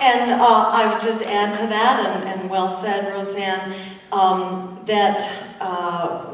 And uh, I would just add to that, and, and well said, Roseanne, um, that uh,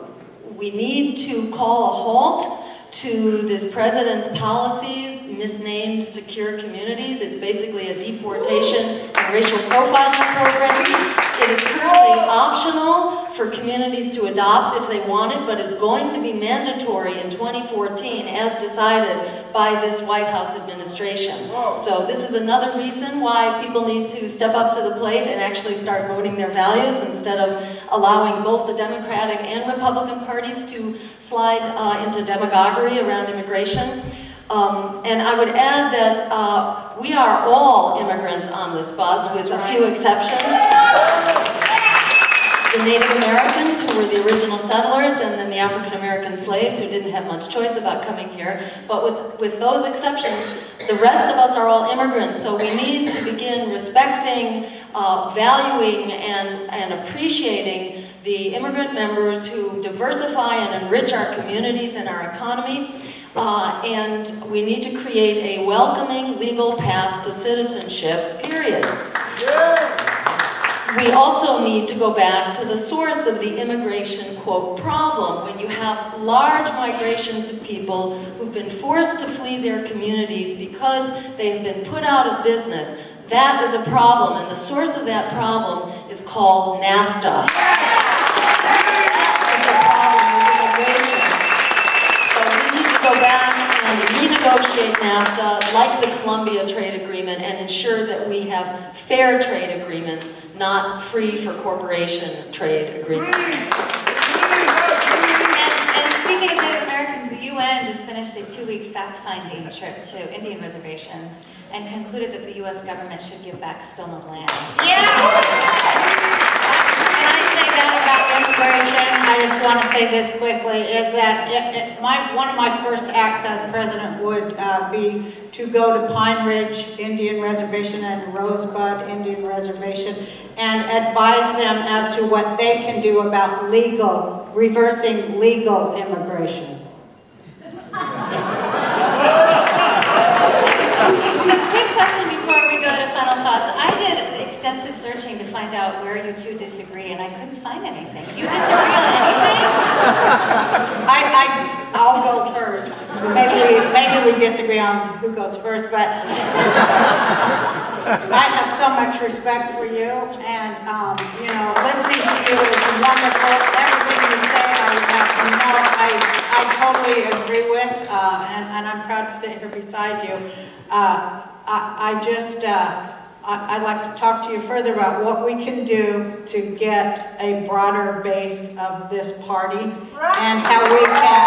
we need to call a halt to this president's policies, misnamed secure communities. It's basically a deportation and racial profiling program. It is currently optional for communities to adopt if they want it, but it's going to be mandatory in 2014 as decided by this White House administration. So this is another reason why people need to step up to the plate and actually start voting their values instead of allowing both the Democratic and Republican parties to slide uh, into demagoguery around immigration. Um, and I would add that uh, we are all immigrants on this bus, with a few exceptions. The Native Americans, who were the original settlers, and then the African American slaves, who didn't have much choice about coming here. But with, with those exceptions, the rest of us are all immigrants, so we need to begin respecting, uh, valuing, and, and appreciating the immigrant members who diversify and enrich our communities and our economy. Uh, and we need to create a welcoming legal path to citizenship, period. We also need to go back to the source of the immigration, quote, problem. When you have large migrations of people who've been forced to flee their communities because they have been put out of business, that is a problem. And the source of that problem is called NAFTA. It's a problem with immigration. So we need to go back and renegotiate NAFTA, like the Colombia Trade Agreement, and ensure that we have fair trade agreements, not free for corporation trade agreements. And, and speaking of Native Americans, the UN just finished a two-week fact-finding trip to Indian reservations and concluded that the U.S. government should give back stolen land. Yeah! Can I say that about immigration? I just want to say this quickly, is that it, it, my, one of my first acts as president would uh, be to go to Pine Ridge Indian Reservation and Rosebud Indian Reservation and advise them as to what they can do about legal, reversing legal immigration. So quick question before we go to final thoughts. I did extensive searching to find out where you two disagree, and I couldn't find anything. Do you disagree on? I, I, I'll go first. Maybe we, maybe we disagree on who goes first, but I have so much respect for you, and, um, you know, listening to you is wonderful. Everything you say, I, I, no, I, I totally agree with, uh, and, and I'm proud to sit here beside you. Uh, I, I just, uh, I'd like to talk to you further about what we can do to get a broader base of this party and how we can.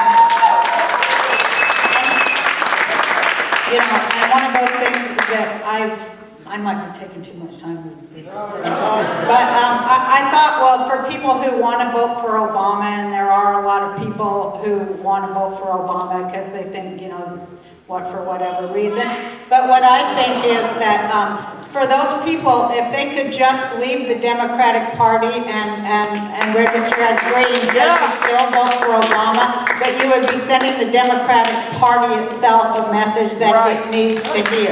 You know, and one of those things that I've, I might be taking too much time. But um, I, I thought, well, for people who want to vote for Obama, and there are a lot of people who want to vote for Obama because they think, you know, what, for whatever reason. But what I think is that um, for those people, if they could just leave the Democratic Party and, and, and register as Greens, they could still vote for Obama, but you would be sending the Democratic Party itself a message that it needs to hear.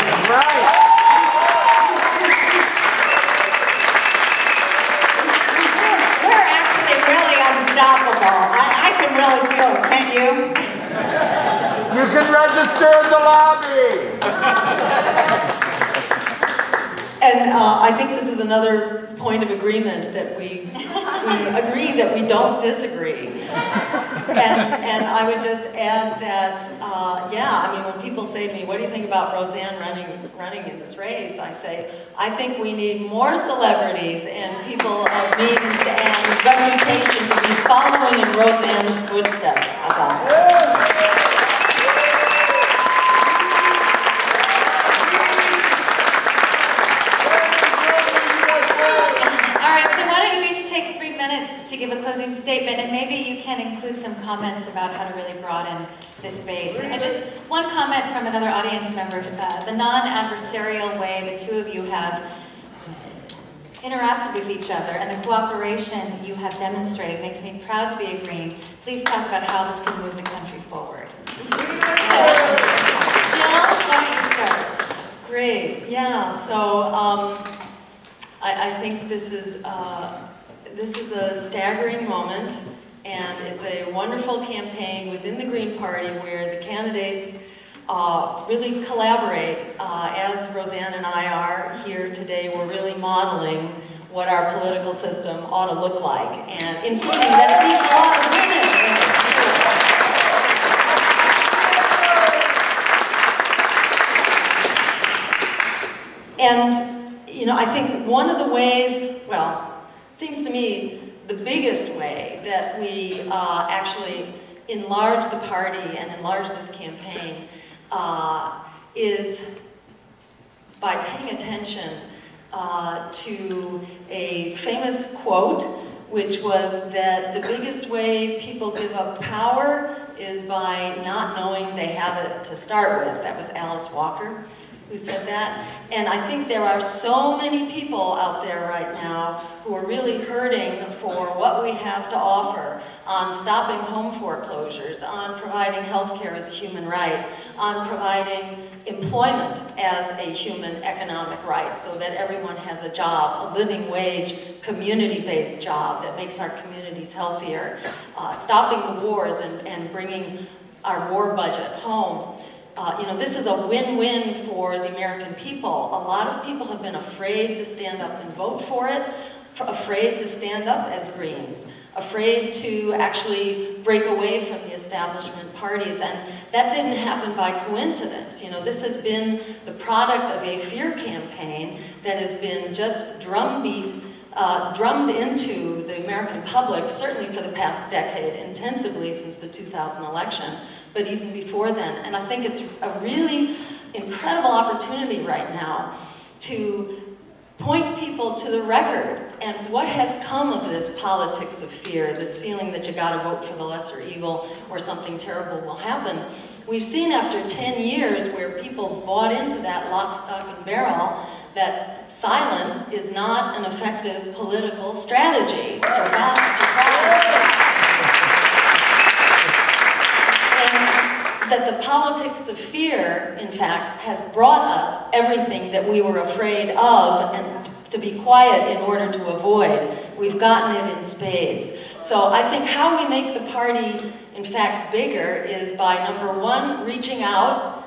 We're actually really unstoppable. I, I can really feel it, can't you? You can register in the lobby. And uh, I think this is another point of agreement that we, we agree that we don't disagree. And, and I would just add that, uh, yeah, I mean, when people say to me, what do you think about Roseanne running, running in this race? I say, I think we need more celebrities and people of means and reputation to be following in Roseanne's footsteps about it. All right, so why don't you each take three minutes to give a closing statement, and maybe you can include some comments about how to really broaden this base. And just one comment from another audience member, uh, the non-adversarial way the two of you have interacted with each other and the cooperation you have demonstrated makes me proud to be a Green. Please talk about how this can move the country forward. So, Jill, why don't start? Great, yeah, so um, I, I think this is, uh, this is a staggering moment, And it's a wonderful campaign within the Green Party where the candidates uh, really collaborate. Uh, as Roseanne and I are here today, we're really modeling what our political system ought to look like, and including that it needs a lot of women. And, you know, I think one of the ways, well, seems to me the biggest way that we uh, actually enlarge the party and enlarge this campaign uh, is by paying attention uh, to a famous quote, which was that the biggest way people give up power is by not knowing they have it to start with. That was Alice Walker who said that. And I think there are so many people out there right now who are really hurting for what we have to offer on stopping home foreclosures, on providing health care as a human right, on providing employment as a human economic right so that everyone has a job, a living wage, community-based job that makes our communities healthier, uh, stopping the wars and, and bringing our war budget home. Uh, you know, this is a win-win for the American people. A lot of people have been afraid to stand up and vote for it, afraid to stand up as Greens, afraid to actually break away from the establishment parties. And that didn't happen by coincidence. You know, this has been the product of a fear campaign that has been just drumbeat uh, drummed into the American public, certainly for the past decade, intensively since the 2000 election, but even before then. And I think it's a really incredible opportunity right now to point people to the record and what has come of this politics of fear, this feeling that you gotta vote for the lesser evil or something terrible will happen. We've seen after 10 years where people bought into that lock, stock, and barrel that silence is not an effective political strategy. Surprise, surprise. That the politics of fear, in fact, has brought us everything that we were afraid of and to be quiet in order to avoid. We've gotten it in spades. So I think how we make the party, in fact, bigger is by number one, reaching out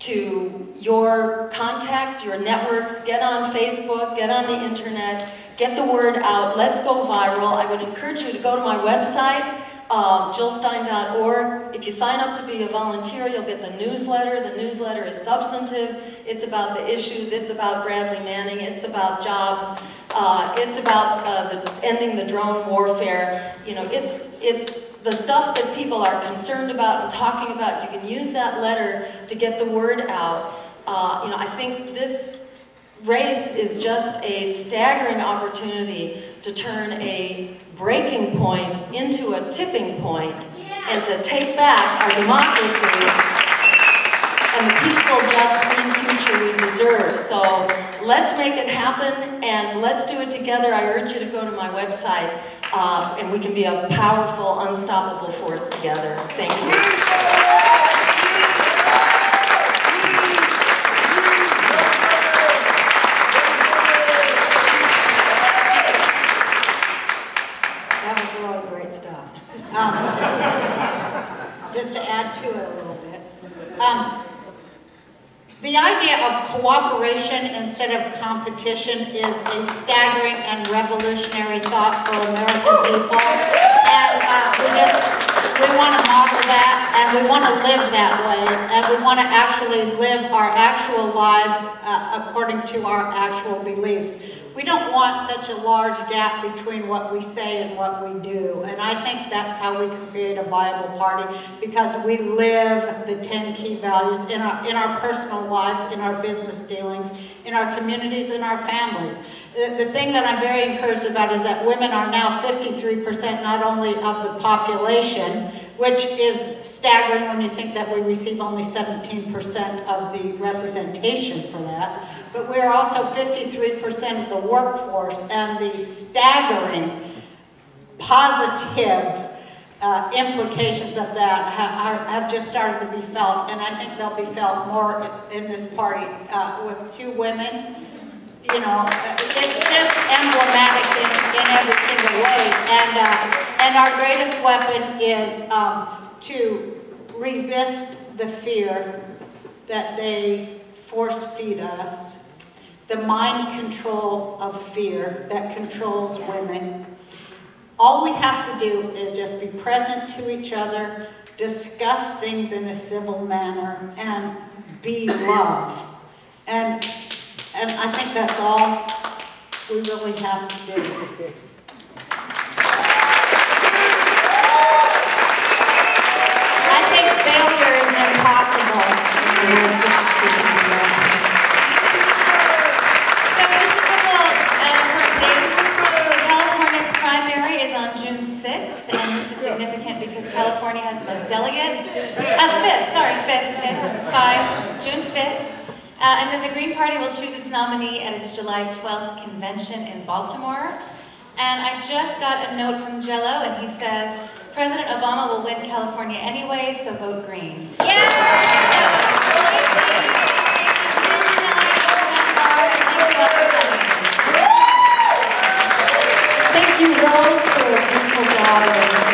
to your contacts, your networks, get on Facebook, get on the internet, get the word out, let's go viral. I would encourage you to go to my website, um, jillstein.org. If you sign up to be a volunteer, you'll get the newsletter. The newsletter is substantive. It's about the issues. It's about Bradley Manning. It's about jobs. Uh, it's about uh, the, ending the drone warfare. You know, it's it's the stuff that people are concerned about and talking about. You can use that letter to get the word out. Uh, you know, I think this race is just a staggering opportunity to turn a breaking point into a tipping point and to take back our democracy and the peaceful, just, clean future we deserve. So let's make it happen and let's do it together. I urge you to go to my website uh, and we can be a powerful, unstoppable force together. Thank you. That was really great stuff. Um, just to it a little bit. Um, the idea of cooperation instead of competition is a staggering and revolutionary thought for American people. And uh, we just, we want to model that and we want to live that way. And we want to actually live our actual lives uh, according to our actual beliefs. We don't want such a large gap between what we say and what we do. And I think that's how we create a viable party because we live the 10 key values in our, in our personal lives, in our business dealings, in our communities, in our families. The, the thing that I'm very encouraged about is that women are now 53% not only of the population, which is staggering when you think that we receive only 17% of the representation for that. But we're also 53% of the workforce, and the staggering positive uh, implications of that ha have just started to be felt, and I think they'll be felt more in this party uh, with two women you know, it's just emblematic in, in every single way. And, uh, and our greatest weapon is um, to resist the fear that they force feed us, the mind control of fear that controls women. All we have to do is just be present to each other, discuss things in a civil manner, and be love. And, and I think that's all we really have to do. I think failure is impossible. So just a couple of current dates. The California primary is on June 6th, and this is significant because California has the most delegates. Uh, 5th, sorry, 5th, 5th, 5, June 5th. Uh, and then the Green Party will choose its nominee at its July 12th convention in Baltimore. And I just got a note from Jello, and he says, President Obama will win California anyway, so vote green. Thank you, Rose, for a beautiful gathering.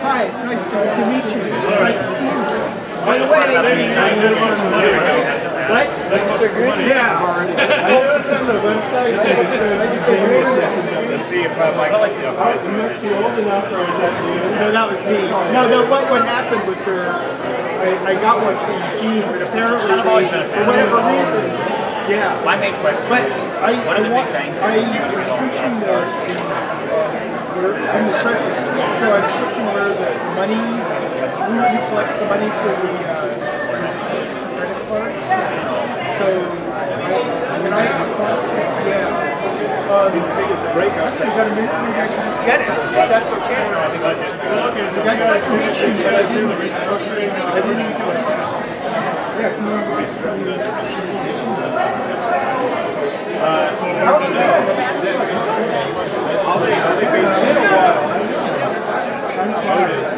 Hi, it's nice to meet you. Nice to see you. By the way, what? Yeah. I was on the website. Let's see if uh, Mike. You must be old enough or is that you? No, that was me. No, no, what, what happened was uh, I, I got one from Eugene, but apparently I've always been a they, for whatever reason, yeah. My main question But is, I, what I are the want, big bang theories I'm switching the, we're in the church, so I'm switching where the money, who, who collects the money for the uh, credit card. So when I yeah. Um, actually, got a minute? Maybe I can just get it. Yeah, that's okay. I got a connection, I didn't. I didn't. Yeah, come on. I'll be, I'll while.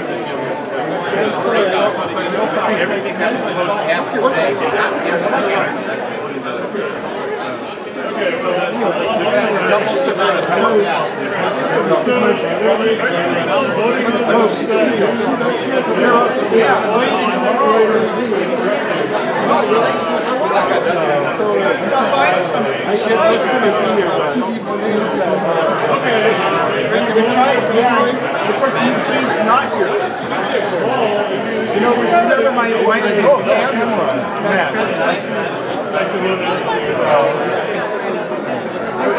everything that's not the amount of time. Yeah. So, I gonna be here. People named. And we tried, yeah, the person who team's not here. You know, we remember my wife and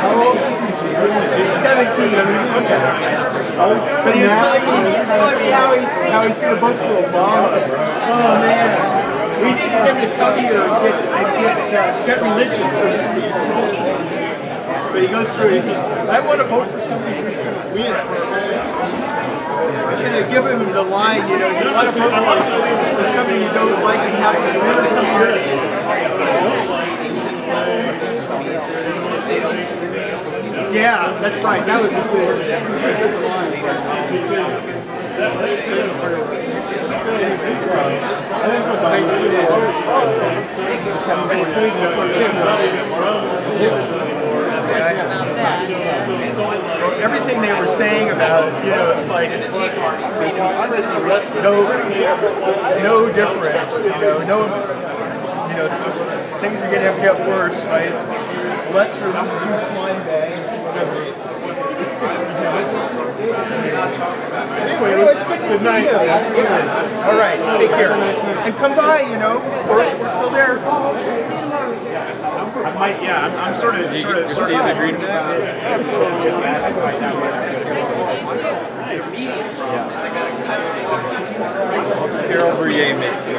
How old is he, Gene? He's 17. But he was telling me, he was telling me how he's, how he's gonna vote for Obama. Oh, man. We needed him to come here uh, get religion, so to he goes through, he says, I want to vote for somebody who's gonna win. I should have given him the line, you know, you want to vote for somebody you don't like and have to win or something. Yeah, that's right, that was a good. Well, everything they were saying about, you know, it's like no, no difference, you know, no, you know, things are gonna get worse, right? Unless you're two slime bags, whatever. Anyway, it was good to see you. All right, take care. And come by, you know, we're, we're still there. I might, yeah, I'm, I'm sort of, sort of, sort of. green Carol Bruyere makes it.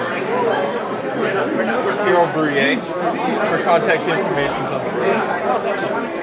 Carol Bruyere. Her contact information's on the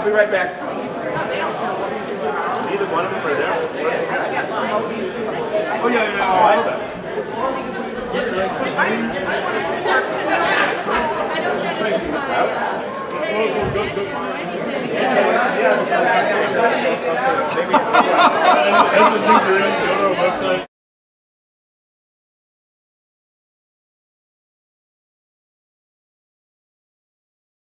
I'll be right back. Either one of them are there. Oh, yeah, yeah, I love that. Maybe.